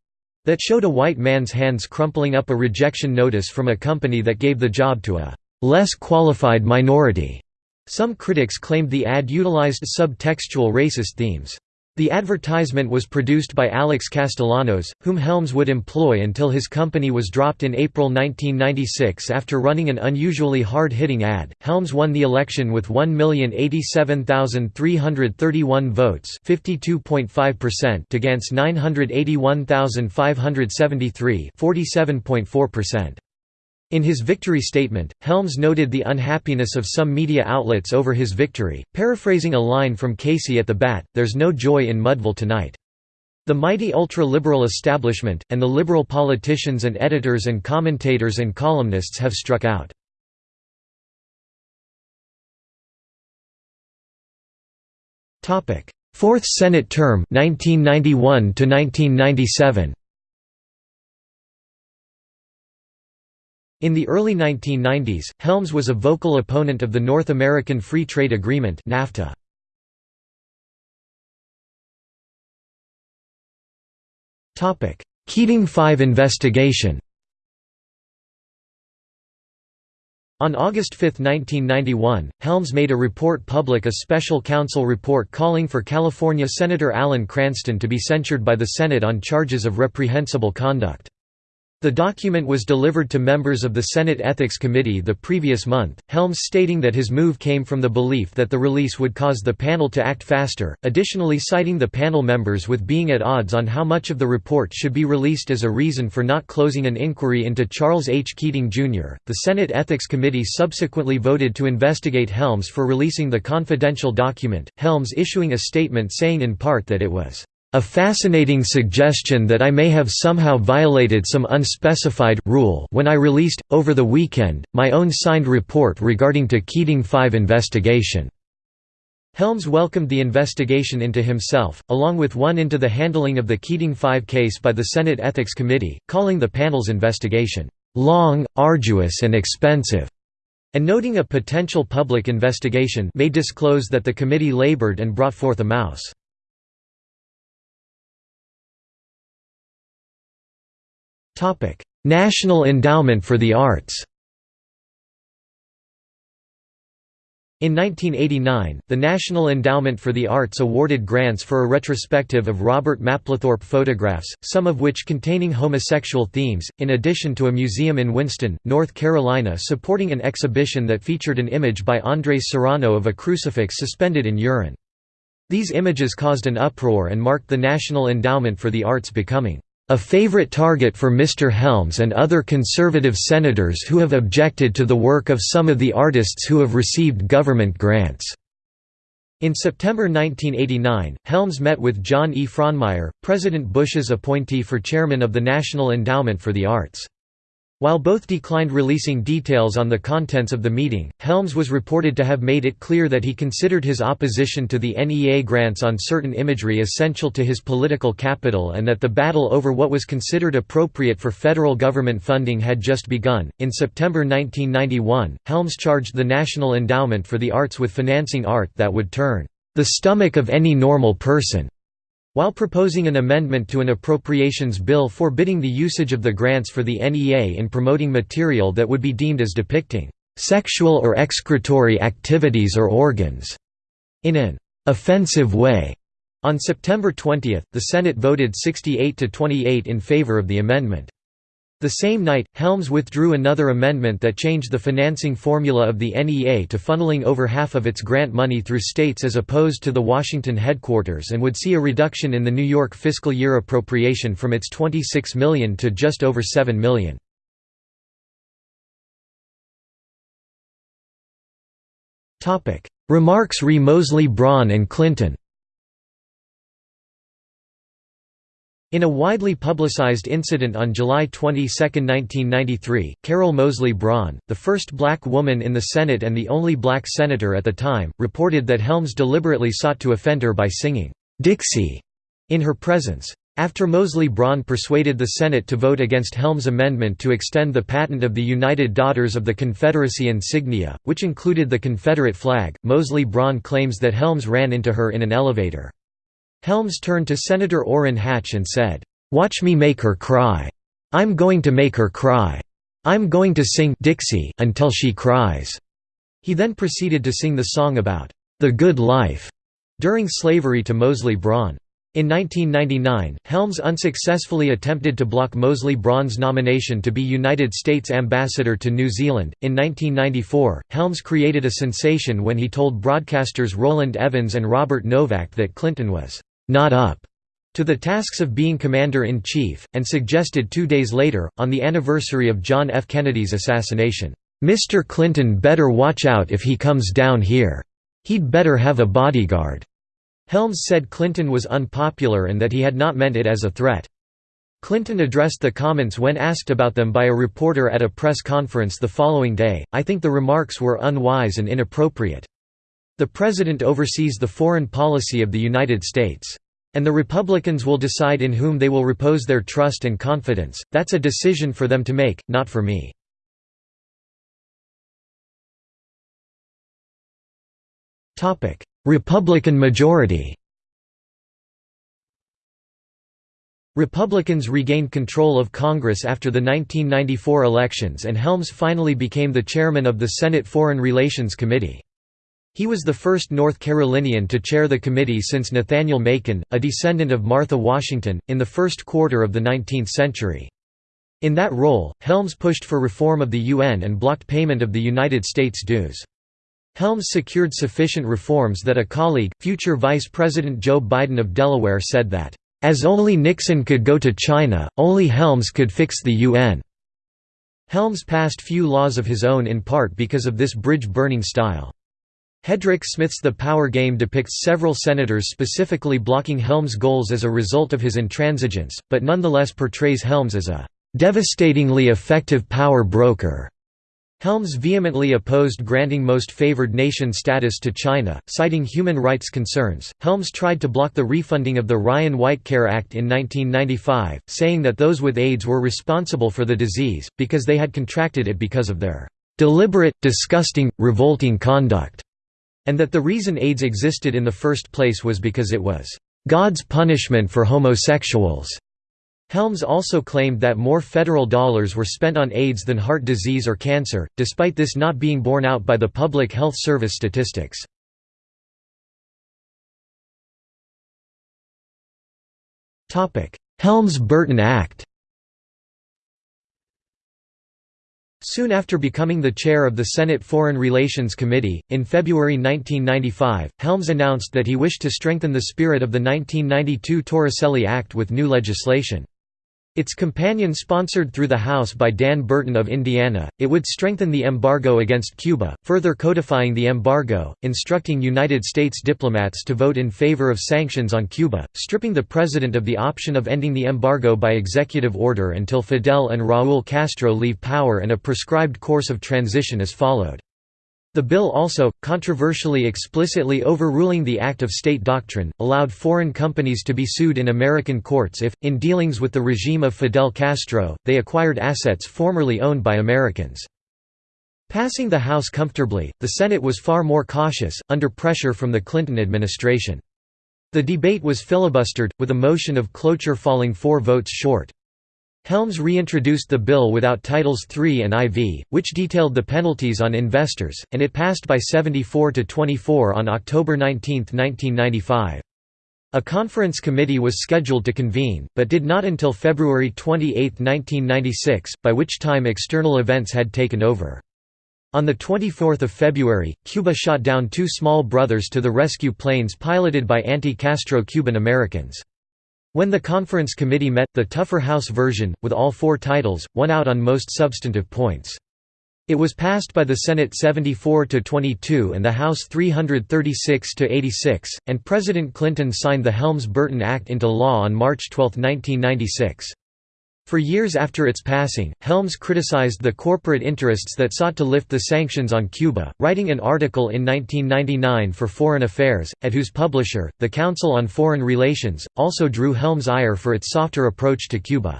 that showed a white man's hands crumpling up a rejection notice from a company that gave the job to a less qualified minority. Some critics claimed the ad utilized subtextual racist themes. The advertisement was produced by Alex Castellanos, whom Helms would employ until his company was dropped in April 1996 after running an unusually hard-hitting ad. Helms won the election with 1,087,331 votes, 52.5% against 981,573, 47.4%. In his victory statement, Helms noted the unhappiness of some media outlets over his victory, paraphrasing a line from Casey at the Bat, There's no joy in Mudville tonight. The mighty ultra-liberal establishment, and the liberal politicians and editors and commentators and columnists have struck out. Fourth Senate term 1991 1997. In the early 1990s, Helms was a vocal opponent of the North American Free Trade Agreement NAFTA. Keating 5 investigation On August 5, 1991, Helms made a report public a special counsel report calling for California Senator Alan Cranston to be censured by the Senate on charges of reprehensible conduct. The document was delivered to members of the Senate Ethics Committee the previous month, Helms stating that his move came from the belief that the release would cause the panel to act faster, additionally citing the panel members with being at odds on how much of the report should be released as a reason for not closing an inquiry into Charles H. Keating, Jr. The Senate Ethics Committee subsequently voted to investigate Helms for releasing the confidential document, Helms issuing a statement saying in part that it was a fascinating suggestion that I may have somehow violated some unspecified rule when I released, over the weekend, my own signed report regarding to Keating 5 investigation." Helms welcomed the investigation into himself, along with one into the handling of the Keating 5 case by the Senate Ethics Committee, calling the panel's investigation, "...long, arduous and expensive." and noting a potential public investigation may disclose that the committee labored and brought forth a mouse. National Endowment for the Arts In 1989, the National Endowment for the Arts awarded grants for a retrospective of Robert Mapplethorpe photographs, some of which containing homosexual themes, in addition to a museum in Winston, North Carolina supporting an exhibition that featured an image by Andres Serrano of a crucifix suspended in urine. These images caused an uproar and marked the National Endowment for the Arts becoming a favorite target for Mr. Helms and other conservative senators who have objected to the work of some of the artists who have received government grants." In September 1989, Helms met with John E. Frohnmayer, President Bush's appointee for chairman of the National Endowment for the Arts. While both declined releasing details on the contents of the meeting, Helms was reported to have made it clear that he considered his opposition to the NEA grants on certain imagery essential to his political capital and that the battle over what was considered appropriate for federal government funding had just begun. In September 1991, Helms charged the National Endowment for the Arts with financing art that would turn the stomach of any normal person while proposing an amendment to an appropriations bill forbidding the usage of the grants for the NEA in promoting material that would be deemed as depicting "...sexual or excretory activities or organs," in an "...offensive way." On September 20, the Senate voted 68 to 28 in favor of the amendment. The same night, Helms withdrew another amendment that changed the financing formula of the NEA to funneling over half of its grant money through states as opposed to the Washington headquarters and would see a reduction in the New York fiscal year appropriation from its 26 million to just over $7 million. Remarks re Moseley Braun and Clinton In a widely publicized incident on July 22, 1993, Carol Moseley Braun, the first black woman in the Senate and the only black senator at the time, reported that Helms deliberately sought to offend her by singing, "'Dixie' in her presence. After Moseley Braun persuaded the Senate to vote against Helms' amendment to extend the patent of the United Daughters of the Confederacy insignia, which included the Confederate flag, Moseley Braun claims that Helms ran into her in an elevator. Helms turned to Senator Orrin Hatch and said, "'Watch me make her cry. I'm going to make her cry. I'm going to sing Dixie until she cries." He then proceeded to sing the song about "'the good life' during slavery to Moseley Braun. In 1999, Helms unsuccessfully attempted to block Moseley Braun's nomination to be United States Ambassador to New Zealand. In 1994, Helms created a sensation when he told broadcasters Rowland Evans and Robert Novak that Clinton was not up to the tasks of being Commander-in-Chief, and suggested two days later, on the anniversary of John F. Kennedy's assassination, "'Mr. Clinton better watch out if he comes down here. He'd better have a bodyguard." Helms said Clinton was unpopular and that he had not meant it as a threat. Clinton addressed the comments when asked about them by a reporter at a press conference the following day, I think the remarks were unwise and inappropriate. The President oversees the foreign policy of the United States. And the Republicans will decide in whom they will repose their trust and confidence, that's a decision for them to make, not for me. Republican majority Republicans regained control of Congress after the 1994 elections and Helms finally became the chairman of the Senate Foreign Relations Committee. He was the first North Carolinian to chair the committee since Nathaniel Macon, a descendant of Martha Washington, in the first quarter of the 19th century. In that role, Helms pushed for reform of the UN and blocked payment of the United States dues. Helms secured sufficient reforms that a colleague, future Vice President Joe Biden of Delaware said that, "...as only Nixon could go to China, only Helms could fix the UN." Helms passed few laws of his own in part because of this bridge-burning style. Hedrick Smith's The Power Game depicts several senators specifically blocking Helms' goals as a result of his intransigence, but nonetheless portrays Helms as a "...devastatingly effective power broker." Helms vehemently opposed granting Most Favored Nation status to China, citing human rights concerns. Helms tried to block the refunding of the Ryan White Care Act in 1995, saying that those with AIDS were responsible for the disease, because they had contracted it because of their "...deliberate, disgusting, revolting conduct", and that the reason AIDS existed in the first place was because it was "...God's punishment for homosexuals." Helms also claimed that more federal dollars were spent on AIDS than heart disease or cancer, despite this not being borne out by the Public Health Service statistics. Helms-Burton Act Soon after becoming the chair of the Senate Foreign Relations Committee, in February 1995, Helms announced that he wished to strengthen the spirit of the 1992 Torricelli Act with new legislation. Its companion sponsored through the House by Dan Burton of Indiana, it would strengthen the embargo against Cuba, further codifying the embargo, instructing United States diplomats to vote in favor of sanctions on Cuba, stripping the president of the option of ending the embargo by executive order until Fidel and Raúl Castro leave power and a prescribed course of transition is followed. The bill also, controversially explicitly overruling the Act of State doctrine, allowed foreign companies to be sued in American courts if, in dealings with the regime of Fidel Castro, they acquired assets formerly owned by Americans. Passing the House comfortably, the Senate was far more cautious, under pressure from the Clinton administration. The debate was filibustered, with a motion of cloture falling four votes short. Helms reintroduced the bill without Titles III and IV, which detailed the penalties on investors, and it passed by 74 to 24 on October 19, 1995. A conference committee was scheduled to convene, but did not until February 28, 1996, by which time external events had taken over. On 24 February, Cuba shot down two small brothers to the rescue planes piloted by anti-Castro Cuban Americans. When the conference committee met, the tougher House version, with all four titles, won out on most substantive points. It was passed by the Senate 74 to 22 and the House 336 to 86, and President Clinton signed the Helms-Burton Act into law on March 12, 1996. For years after its passing, Helms criticized the corporate interests that sought to lift the sanctions on Cuba, writing an article in 1999 for Foreign Affairs, at whose publisher, the Council on Foreign Relations, also drew Helms' ire for its softer approach to Cuba.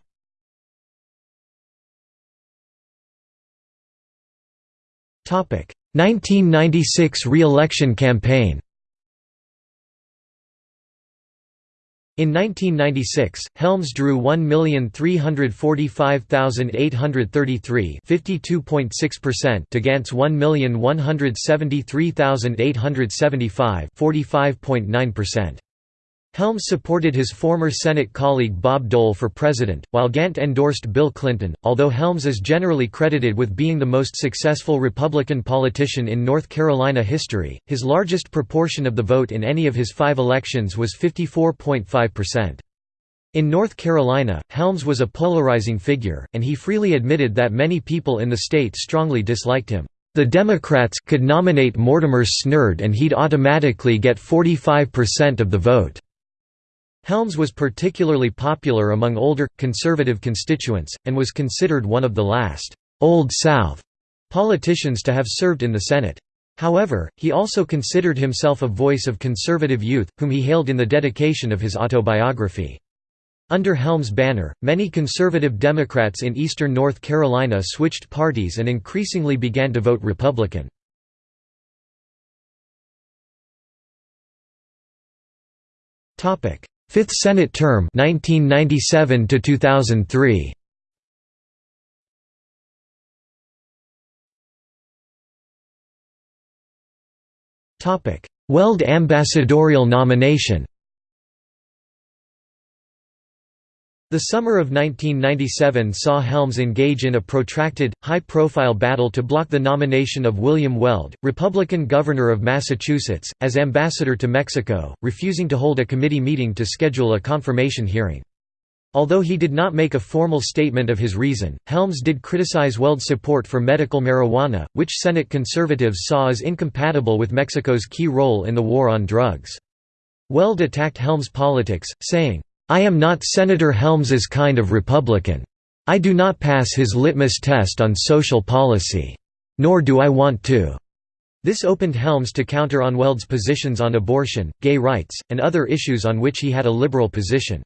Topic: 1996 re-election campaign. In 1996, Helms drew 1,345,833 to Gantt's 1,173,875 45.9%. Helms supported his former Senate colleague Bob Dole for president, while Gantt endorsed Bill Clinton. Although Helms is generally credited with being the most successful Republican politician in North Carolina history, his largest proportion of the vote in any of his five elections was 54.5%. In North Carolina, Helms was a polarizing figure, and he freely admitted that many people in the state strongly disliked him. The Democrats could nominate Mortimer Snerd and he'd automatically get 45% of the vote. Helms was particularly popular among older, conservative constituents, and was considered one of the last «Old South» politicians to have served in the Senate. However, he also considered himself a voice of conservative youth, whom he hailed in the dedication of his autobiography. Under Helms' banner, many conservative Democrats in eastern North Carolina switched parties and increasingly began to vote Republican. Topic: Fifth Senate term 1997 to 2003. Topic: Weld ambassadorial nomination. The summer of 1997 saw Helms engage in a protracted, high-profile battle to block the nomination of William Weld, Republican governor of Massachusetts, as ambassador to Mexico, refusing to hold a committee meeting to schedule a confirmation hearing. Although he did not make a formal statement of his reason, Helms did criticize Weld's support for medical marijuana, which Senate conservatives saw as incompatible with Mexico's key role in the war on drugs. Weld attacked Helms' politics, saying, I am not Senator Helms's kind of Republican. I do not pass his litmus test on social policy. Nor do I want to." This opened Helms to counter on Weld's positions on abortion, gay rights, and other issues on which he had a liberal position.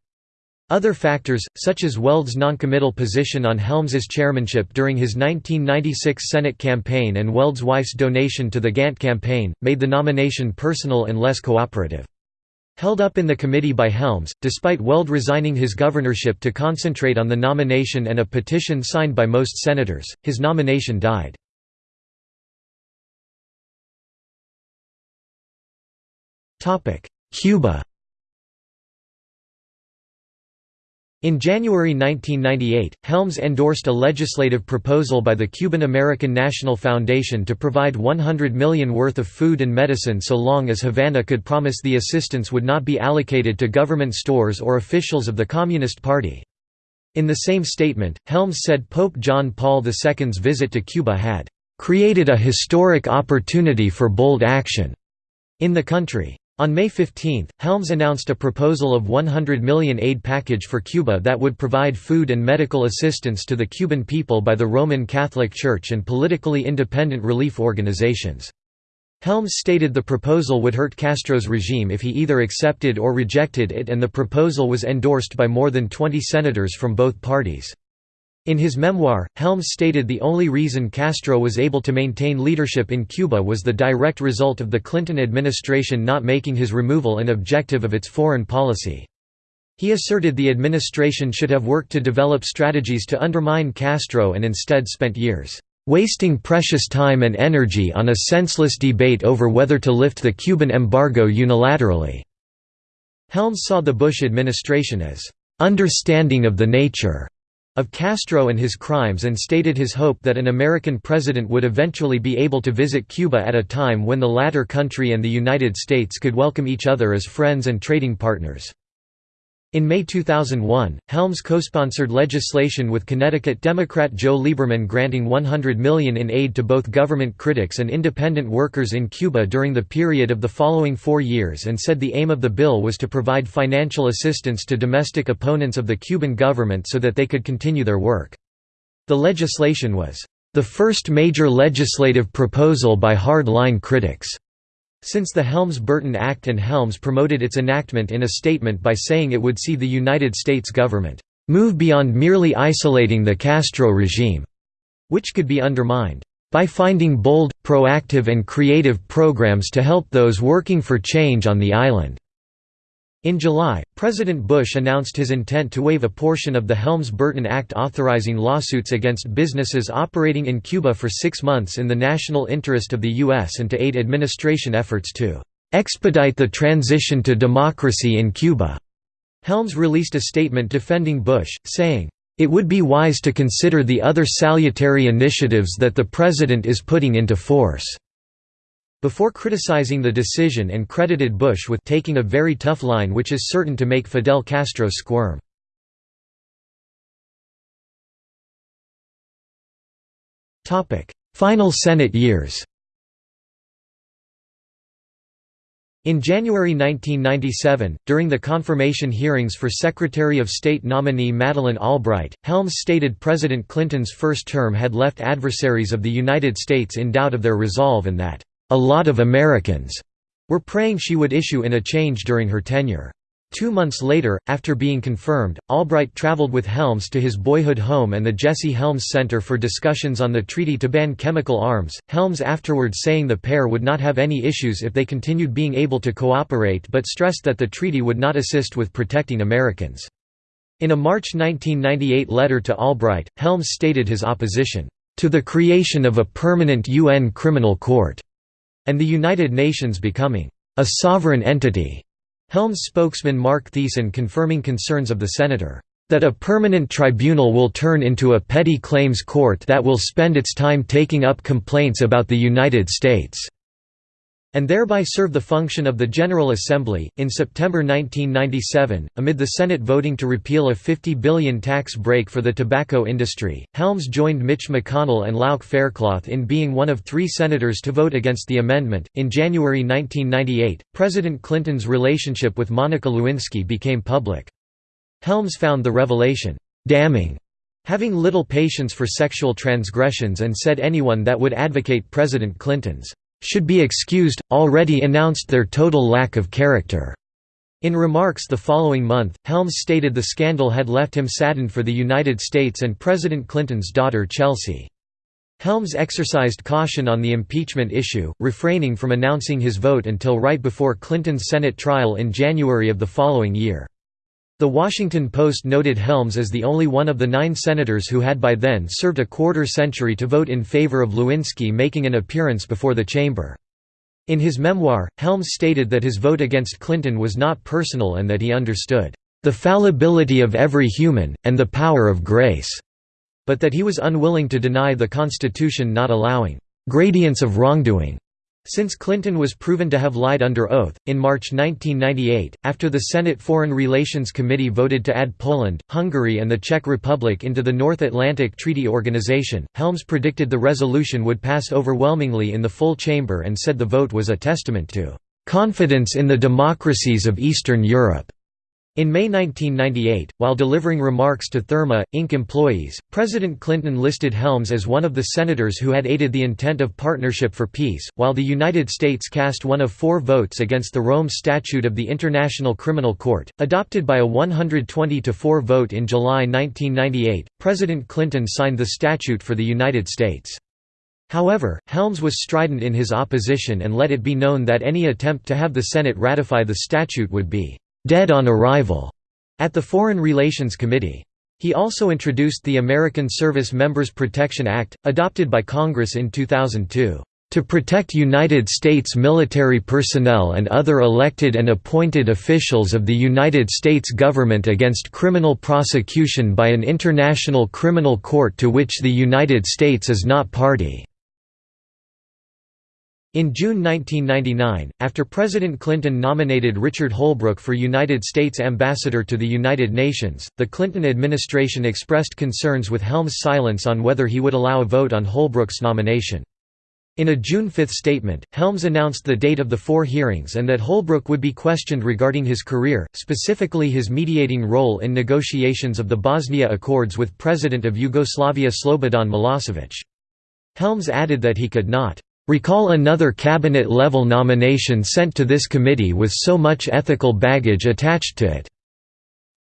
Other factors, such as Weld's noncommittal position on Helms's chairmanship during his 1996 Senate campaign and Weld's wife's donation to the Gantt campaign, made the nomination personal and less cooperative. Held up in the committee by Helms, despite Weld resigning his governorship to concentrate on the nomination and a petition signed by most senators, his nomination died. Cuba In January 1998, Helms endorsed a legislative proposal by the Cuban American National Foundation to provide 100 million worth of food and medicine so long as Havana could promise the assistance would not be allocated to government stores or officials of the Communist Party. In the same statement, Helms said Pope John Paul II's visit to Cuba had "...created a historic opportunity for bold action." in the country. On May 15, Helms announced a proposal of 100 million aid package for Cuba that would provide food and medical assistance to the Cuban people by the Roman Catholic Church and politically independent relief organizations. Helms stated the proposal would hurt Castro's regime if he either accepted or rejected it and the proposal was endorsed by more than 20 senators from both parties. In his memoir, Helms stated the only reason Castro was able to maintain leadership in Cuba was the direct result of the Clinton administration not making his removal an objective of its foreign policy. He asserted the administration should have worked to develop strategies to undermine Castro and instead spent years, "...wasting precious time and energy on a senseless debate over whether to lift the Cuban embargo unilaterally." Helms saw the Bush administration as, "...understanding of the nature." Of Castro and his crimes and stated his hope that an American president would eventually be able to visit Cuba at a time when the latter country and the United States could welcome each other as friends and trading partners. In May 2001, Helms co-sponsored legislation with Connecticut Democrat Joe Lieberman granting 100 million in aid to both government critics and independent workers in Cuba during the period of the following four years and said the aim of the bill was to provide financial assistance to domestic opponents of the Cuban government so that they could continue their work. The legislation was, "...the first major legislative proposal by hard-line critics." Since the Helms-Burton Act and Helms promoted its enactment in a statement by saying it would see the United States government move beyond merely isolating the Castro regime, which could be undermined by finding bold, proactive and creative programs to help those working for change on the island. In July, President Bush announced his intent to waive a portion of the Helms-Burton Act authorizing lawsuits against businesses operating in Cuba for six months in the national interest of the U.S. and to aid administration efforts to "...expedite the transition to democracy in Cuba." Helms released a statement defending Bush, saying, "...it would be wise to consider the other salutary initiatives that the President is putting into force." Before criticizing the decision and credited Bush with taking a very tough line which is certain to make Fidel Castro squirm. Final Senate years In January 1997, during the confirmation hearings for Secretary of State nominee Madeleine Albright, Helms stated President Clinton's first term had left adversaries of the United States in doubt of their resolve and that a lot of Americans were praying she would issue in a change during her tenure. Two months later, after being confirmed, Albright traveled with Helms to his boyhood home and the Jesse Helms Center for discussions on the treaty to ban chemical arms, Helms afterwards saying the pair would not have any issues if they continued being able to cooperate but stressed that the treaty would not assist with protecting Americans. In a March 1998 letter to Albright, Helms stated his opposition, "...to the creation of a permanent UN criminal court." And the United Nations becoming a sovereign entity. Helms spokesman Marc Thiessen confirming concerns of the senator, that a permanent tribunal will turn into a petty claims court that will spend its time taking up complaints about the United States and thereby serve the function of the General Assembly. In September 1997, amid the Senate voting to repeal a 50 billion tax break for the tobacco industry, Helms joined Mitch McConnell and Lauch Faircloth in being one of three senators to vote against the amendment. In January 1998, President Clinton's relationship with Monica Lewinsky became public. Helms found the revelation damning having little patience for sexual transgressions and said anyone that would advocate President Clinton's should be excused, already announced their total lack of character. In remarks the following month, Helms stated the scandal had left him saddened for the United States and President Clinton's daughter Chelsea. Helms exercised caution on the impeachment issue, refraining from announcing his vote until right before Clinton's Senate trial in January of the following year. The Washington Post noted Helms as the only one of the nine senators who had by then served a quarter century to vote in favor of Lewinsky making an appearance before the chamber. In his memoir, Helms stated that his vote against Clinton was not personal and that he understood, "...the fallibility of every human, and the power of grace", but that he was unwilling to deny the Constitution not allowing "...gradients of wrongdoing." Since Clinton was proven to have lied under oath, in March 1998, after the Senate Foreign Relations Committee voted to add Poland, Hungary and the Czech Republic into the North Atlantic Treaty Organization, Helms predicted the resolution would pass overwhelmingly in the full chamber and said the vote was a testament to "...confidence in the democracies of Eastern Europe." In May 1998, while delivering remarks to Therma, Inc. employees, President Clinton listed Helms as one of the senators who had aided the intent of Partnership for Peace, while the United States cast one of four votes against the Rome Statute of the International Criminal Court, adopted by a 120–4 vote in July 1998. President Clinton signed the statute for the United States. However, Helms was strident in his opposition and let it be known that any attempt to have the Senate ratify the statute would be dead on arrival at the Foreign Relations Committee. He also introduced the American Service Members Protection Act, adopted by Congress in 2002, "...to protect United States military personnel and other elected and appointed officials of the United States government against criminal prosecution by an international criminal court to which the United States is not party." In June 1999, after President Clinton nominated Richard Holbrooke for United States Ambassador to the United Nations, the Clinton administration expressed concerns with Helms' silence on whether he would allow a vote on Holbrooke's nomination. In a June 5 statement, Helms announced the date of the four hearings and that Holbrooke would be questioned regarding his career, specifically his mediating role in negotiations of the Bosnia Accords with President of Yugoslavia Slobodan Milosevic. Helms added that he could not Recall another cabinet-level nomination sent to this committee with so much ethical baggage attached to it."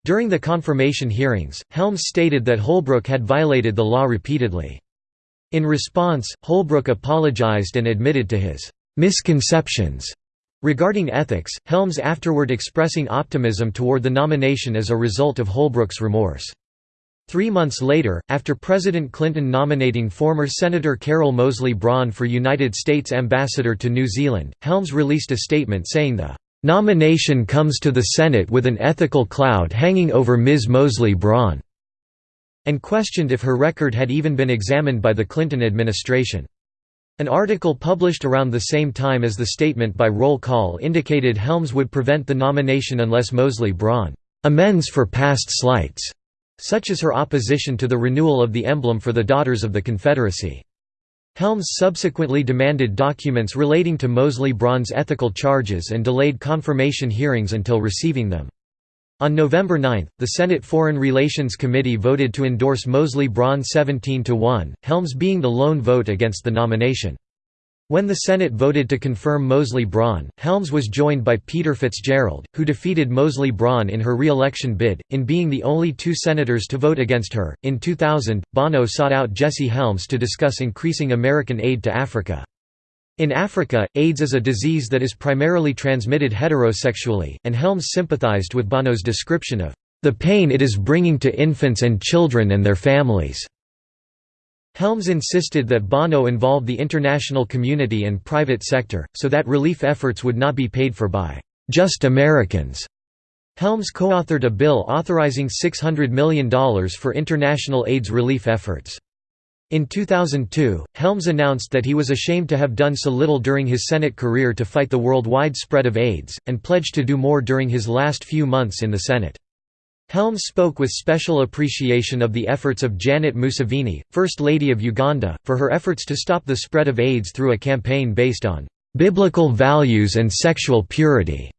During the confirmation hearings, Helms stated that Holbrooke had violated the law repeatedly. In response, Holbrooke apologized and admitted to his «misconceptions» regarding ethics, Helms afterward expressing optimism toward the nomination as a result of Holbrooke's remorse. Three months later, after President Clinton nominating former Senator Carol Moseley Braun for United States Ambassador to New Zealand, Helms released a statement saying the "...nomination comes to the Senate with an ethical cloud hanging over Ms. Moseley Braun," and questioned if her record had even been examined by the Clinton administration. An article published around the same time as the statement by roll call indicated Helms would prevent the nomination unless Moseley Braun "...amends for past slights." Such as her opposition to the renewal of the emblem for the Daughters of the Confederacy. Helms subsequently demanded documents relating to Moseley Braun's ethical charges and delayed confirmation hearings until receiving them. On November 9, the Senate Foreign Relations Committee voted to endorse Moseley Braun 17 to 1, Helms being the lone vote against the nomination. When the Senate voted to confirm Moseley Braun, Helms was joined by Peter Fitzgerald, who defeated Moseley Braun in her re-election bid, in being the only two senators to vote against her. In 2000, Bono sought out Jesse Helms to discuss increasing American aid to Africa. In Africa, AIDS is a disease that is primarily transmitted heterosexually, and Helms sympathized with Bono's description of the pain it is bringing to infants and children and their families. Helms insisted that Bono involve the international community and private sector, so that relief efforts would not be paid for by «just Americans». Helms co-authored a bill authorizing $600 million for international AIDS relief efforts. In 2002, Helms announced that he was ashamed to have done so little during his Senate career to fight the worldwide spread of AIDS, and pledged to do more during his last few months in the Senate. Helms spoke with special appreciation of the efforts of Janet Museveni, First Lady of Uganda, for her efforts to stop the spread of AIDS through a campaign based on "...biblical values and sexual purity."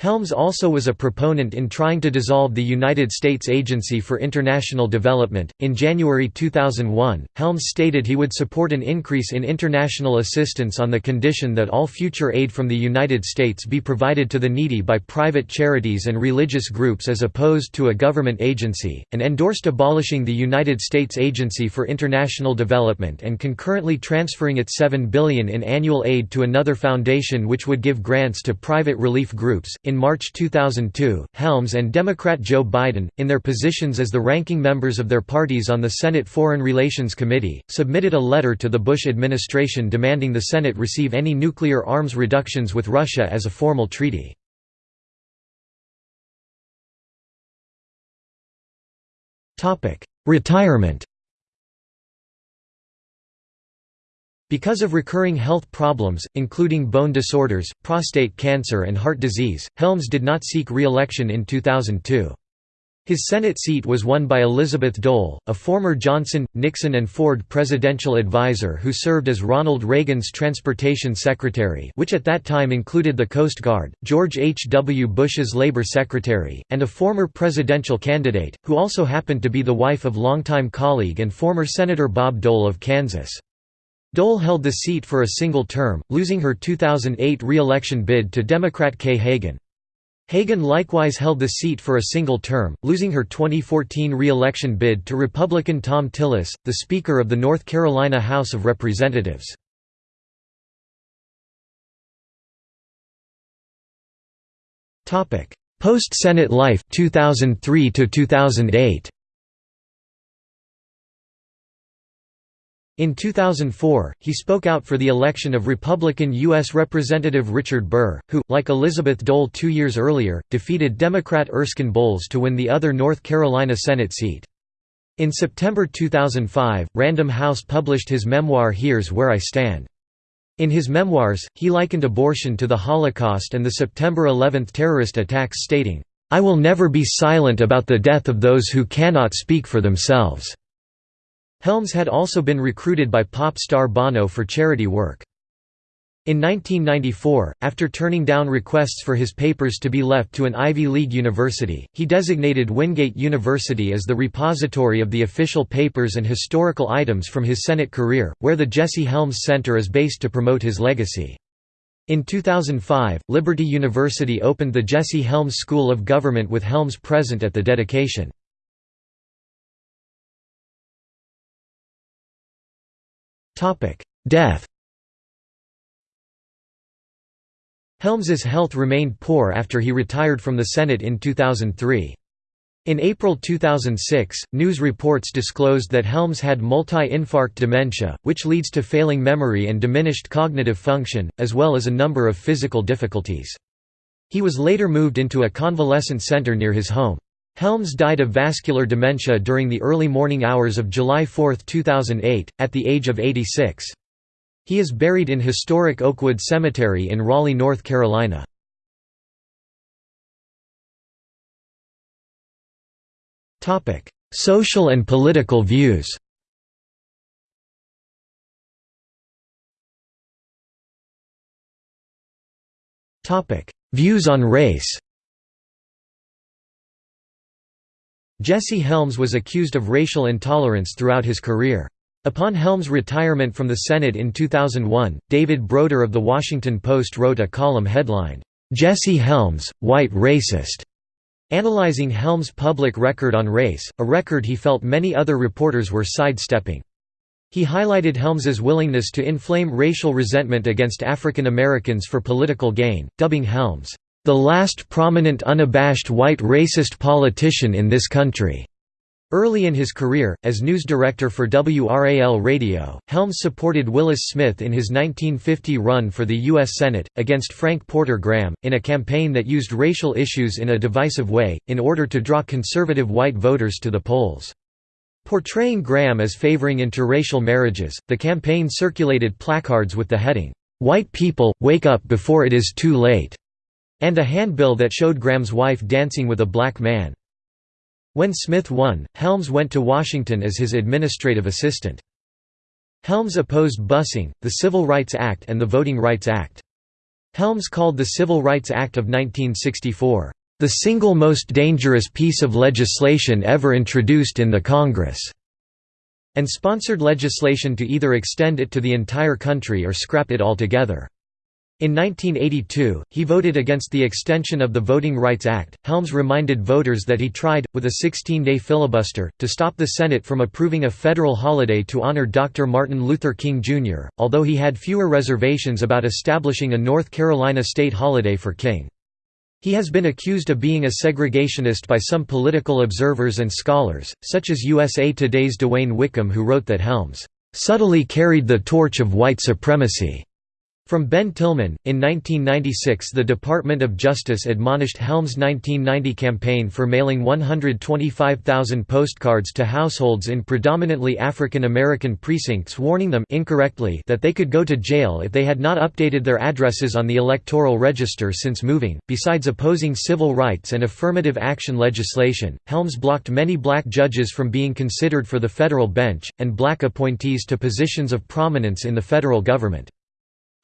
Helms also was a proponent in trying to dissolve the United States Agency for International Development. In January 2001, Helms stated he would support an increase in international assistance on the condition that all future aid from the United States be provided to the needy by private charities and religious groups as opposed to a government agency, and endorsed abolishing the United States Agency for International Development and concurrently transferring its 7 billion in annual aid to another foundation which would give grants to private relief groups. In March 2002, Helms and Democrat Joe Biden, in their positions as the ranking members of their parties on the Senate Foreign Relations Committee, submitted a letter to the Bush administration demanding the Senate receive any nuclear arms reductions with Russia as a formal treaty. Retirement Because of recurring health problems, including bone disorders, prostate cancer and heart disease, Helms did not seek re-election in 2002. His Senate seat was won by Elizabeth Dole, a former Johnson, Nixon and Ford presidential advisor who served as Ronald Reagan's transportation secretary which at that time included the Coast Guard, George H. W. Bush's labor secretary, and a former presidential candidate, who also happened to be the wife of longtime colleague and former Senator Bob Dole of Kansas. Dole held the seat for a single term, losing her 2008 re-election bid to Democrat Kay Hagan. Hagan likewise held the seat for a single term, losing her 2014 re-election bid to Republican Thom Tillis, the Speaker of the North Carolina House of Representatives. Post-Senate life 2003 to 2008. In 2004, he spoke out for the election of Republican U.S. Representative Richard Burr, who, like Elizabeth Dole two years earlier, defeated Democrat Erskine Bowles to win the other North Carolina Senate seat. In September 2005, Random House published his memoir Here's Where I Stand. In his memoirs, he likened abortion to the Holocaust and the September 11 terrorist attacks stating, "...I will never be silent about the death of those who cannot speak for themselves." Helms had also been recruited by pop star Bono for charity work. In 1994, after turning down requests for his papers to be left to an Ivy League university, he designated Wingate University as the repository of the official papers and historical items from his Senate career, where the Jesse Helms Center is based to promote his legacy. In 2005, Liberty University opened the Jesse Helms School of Government with Helms present at the dedication. Death Helms's health remained poor after he retired from the Senate in 2003. In April 2006, news reports disclosed that Helms had multi-infarct dementia, which leads to failing memory and diminished cognitive function, as well as a number of physical difficulties. He was later moved into a convalescent center near his home. Helms died of vascular dementia during the early morning hours of July 4, 2008, at the age of 86. He is buried in historic Oakwood Cemetery in Raleigh, North Carolina. Social and political views Views on race Jesse Helms was accused of racial intolerance throughout his career. Upon Helms' retirement from the Senate in 2001, David Broder of The Washington Post wrote a column headlined, "'Jesse Helms, White Racist' analyzing Helms' public record on race, a record he felt many other reporters were sidestepping. He highlighted Helms's willingness to inflame racial resentment against African Americans for political gain, dubbing Helms, the last prominent unabashed white racist politician in this country. Early in his career, as news director for WRAL Radio, Helms supported Willis Smith in his 1950 run for the U.S. Senate, against Frank Porter Graham, in a campaign that used racial issues in a divisive way, in order to draw conservative white voters to the polls. Portraying Graham as favoring interracial marriages, the campaign circulated placards with the heading, "'White People, Wake Up Before It Is Too Late' and a handbill that showed Graham's wife dancing with a black man. When Smith won, Helms went to Washington as his administrative assistant. Helms opposed busing, the Civil Rights Act and the Voting Rights Act. Helms called the Civil Rights Act of 1964, "...the single most dangerous piece of legislation ever introduced in the Congress." and sponsored legislation to either extend it to the entire country or scrap it altogether. In 1982, he voted against the extension of the Voting Rights Act. Helms reminded voters that he tried, with a 16 day filibuster, to stop the Senate from approving a federal holiday to honor Dr. Martin Luther King, Jr., although he had fewer reservations about establishing a North Carolina state holiday for King. He has been accused of being a segregationist by some political observers and scholars, such as USA Today's DeWayne Wickham, who wrote that Helms subtly carried the torch of white supremacy from Ben Tillman, in 1996 the Department of Justice admonished Helms' 1990 campaign for mailing 125,000 postcards to households in predominantly African American precincts warning them incorrectly that they could go to jail if they had not updated their addresses on the electoral register since moving. Besides opposing civil rights and affirmative action legislation, Helms blocked many black judges from being considered for the federal bench, and black appointees to positions of prominence in the federal government.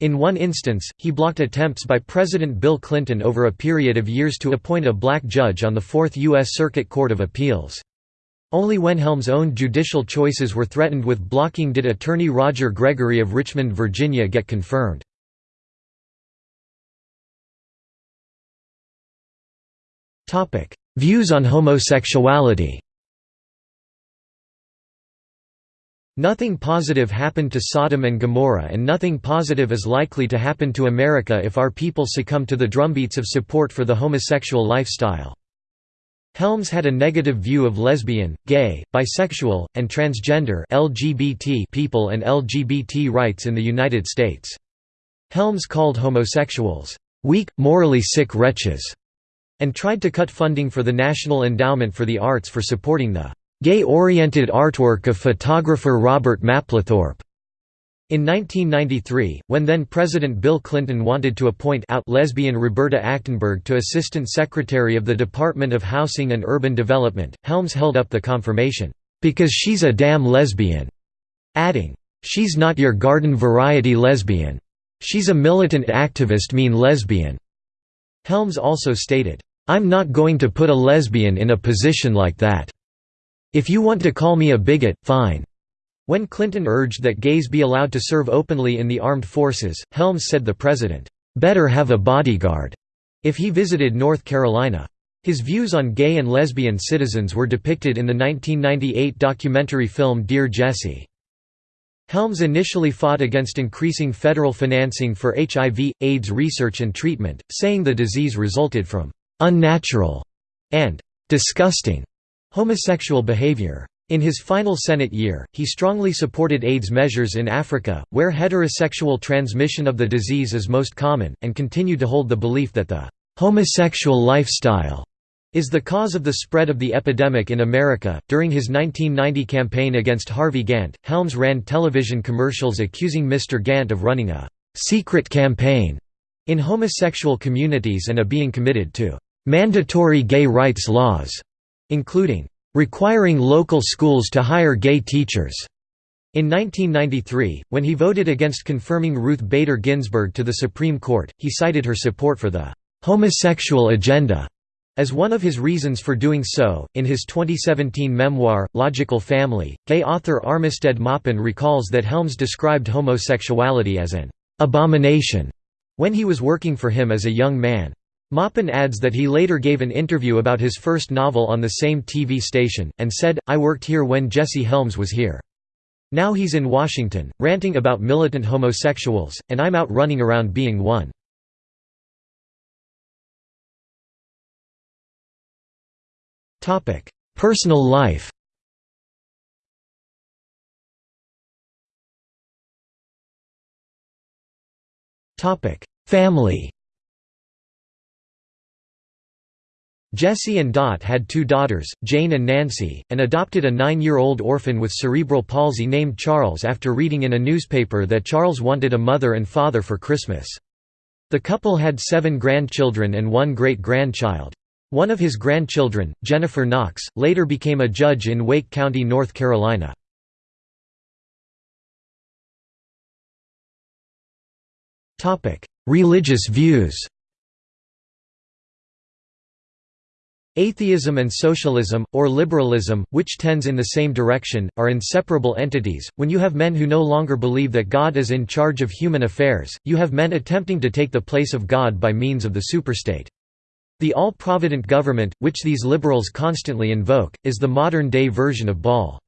In one instance, he blocked attempts by President Bill Clinton over a period of years to appoint a black judge on the Fourth U.S. Circuit Court of Appeals. Only when Helms' own judicial choices were threatened with blocking did attorney Roger Gregory of Richmond, Virginia get confirmed. Views on homosexuality Nothing positive happened to Sodom and Gomorrah and nothing positive is likely to happen to America if our people succumb to the drumbeats of support for the homosexual lifestyle. Helms had a negative view of lesbian, gay, bisexual, and transgender LGBT people and LGBT rights in the United States. Helms called homosexuals, "...weak, morally sick wretches", and tried to cut funding for the National Endowment for the Arts for supporting the Gay-oriented artwork of photographer Robert Mapplethorpe. In 1993, when then-President Bill Clinton wanted to appoint out lesbian Roberta Achtenberg to Assistant Secretary of the Department of Housing and Urban Development, Helms held up the confirmation, "...because she's a damn lesbian," adding, "...she's not your garden variety lesbian. She's a militant activist mean lesbian." Helms also stated, "...I'm not going to put a lesbian in a position like that." If you want to call me a bigot, fine." When Clinton urged that gays be allowed to serve openly in the armed forces, Helms said the president, "...better have a bodyguard," if he visited North Carolina. His views on gay and lesbian citizens were depicted in the 1998 documentary film Dear Jesse. Helms initially fought against increasing federal financing for HIV, AIDS research and treatment, saying the disease resulted from «unnatural» and «disgusting» Homosexual behavior. In his final Senate year, he strongly supported AIDS measures in Africa, where heterosexual transmission of the disease is most common, and continued to hold the belief that the homosexual lifestyle is the cause of the spread of the epidemic in America. During his 1990 campaign against Harvey Gantt, Helms ran television commercials accusing Mr. Gantt of running a secret campaign in homosexual communities and of being committed to mandatory gay rights laws including requiring local schools to hire gay teachers. In 1993, when he voted against confirming Ruth Bader Ginsburg to the Supreme Court, he cited her support for the homosexual agenda as one of his reasons for doing so. In his 2017 memoir, Logical Family, gay author Armistead Maupin recalls that Helms described homosexuality as an abomination when he was working for him as a young man. Maupin adds that he later gave an interview about his first novel on the same TV station, and said, I worked here when Jesse Helms was here. Now he's in Washington, ranting about militant homosexuals, and I'm out running around being one. Personal life Family Jesse and Dot had two daughters, Jane and Nancy, and adopted a nine-year-old orphan with cerebral palsy named Charles after reading in a newspaper that Charles wanted a mother and father for Christmas. The couple had seven grandchildren and one great-grandchild. One of his grandchildren, Jennifer Knox, later became a judge in Wake County, North Carolina. religious views Atheism and socialism, or liberalism, which tends in the same direction, are inseparable entities. When you have men who no longer believe that God is in charge of human affairs, you have men attempting to take the place of God by means of the superstate. The all-provident government, which these liberals constantly invoke, is the modern-day version of Baal.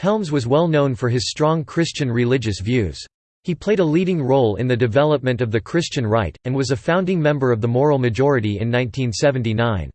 Helms was well known for his strong Christian religious views. He played a leading role in the development of the Christian right, and was a founding member of the Moral Majority in 1979.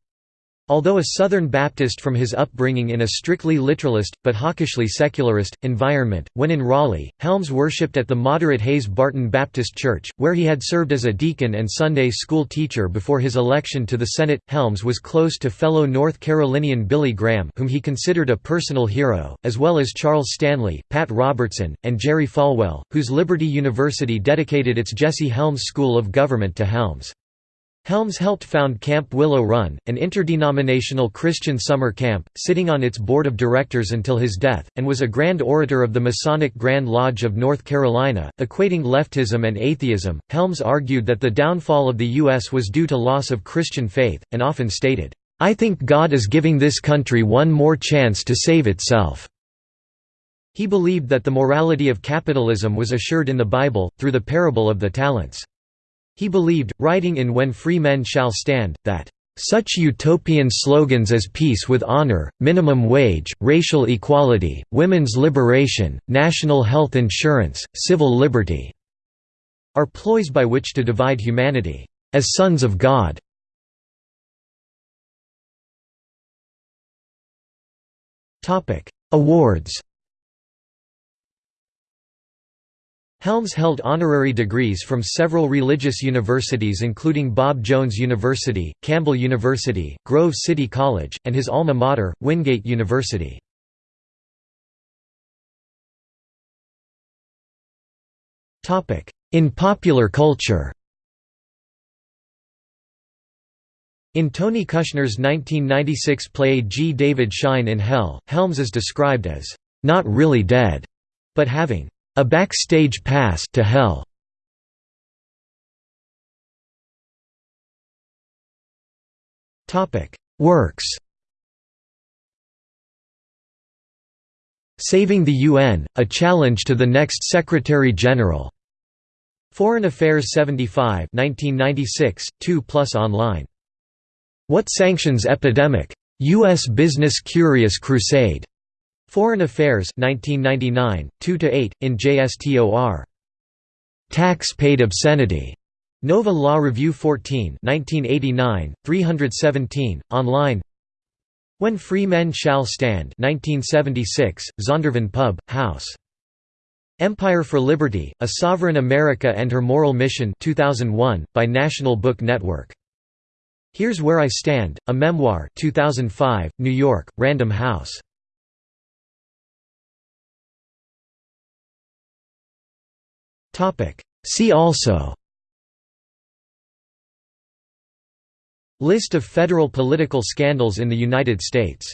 Although a Southern Baptist from his upbringing in a strictly literalist, but hawkishly secularist, environment, when in Raleigh, Helms worshipped at the moderate Hayes Barton Baptist Church, where he had served as a deacon and Sunday school teacher before his election to the Senate. Helms was close to fellow North Carolinian Billy Graham whom he considered a personal hero, as well as Charles Stanley, Pat Robertson, and Jerry Falwell, whose Liberty University dedicated its Jesse Helms School of Government to Helms. Helms helped found Camp Willow Run, an interdenominational Christian summer camp, sitting on its board of directors until his death, and was a Grand Orator of the Masonic Grand Lodge of North Carolina. Equating leftism and atheism, Helms argued that the downfall of the U.S. was due to loss of Christian faith, and often stated, I think God is giving this country one more chance to save itself. He believed that the morality of capitalism was assured in the Bible, through the parable of the talents. He believed, writing in When Free Men Shall Stand, that such utopian slogans as peace with honor, minimum wage, racial equality, women's liberation, national health insurance, civil liberty are ploys by which to divide humanity as sons of God. Awards Helms held honorary degrees from several religious universities including Bob Jones University, Campbell University, Grove City College, and his alma mater, Wingate University. In popular culture In Tony Kushner's 1996 play G. David Schine in Hell, Helms is described as, "...not really dead," but having a backstage pass to hell. Topic: Works. Saving the UN: A Challenge to the Next Secretary General. Foreign Affairs 75, 1996, 2 plus online. What Sanctions Epidemic? U.S. Business Curious Crusade. Foreign Affairs 1999, 2–8, in JSTOR. Tax Paid Obscenity. Nova Law Review 14 1989, 317, online When Free Men Shall Stand 1976, Zondervan Pub, House. Empire for Liberty, A Sovereign America and Her Moral Mission 2001, by National Book Network. Here's Where I Stand, a memoir 2005, New York, Random House. See also. List of federal political scandals in the United States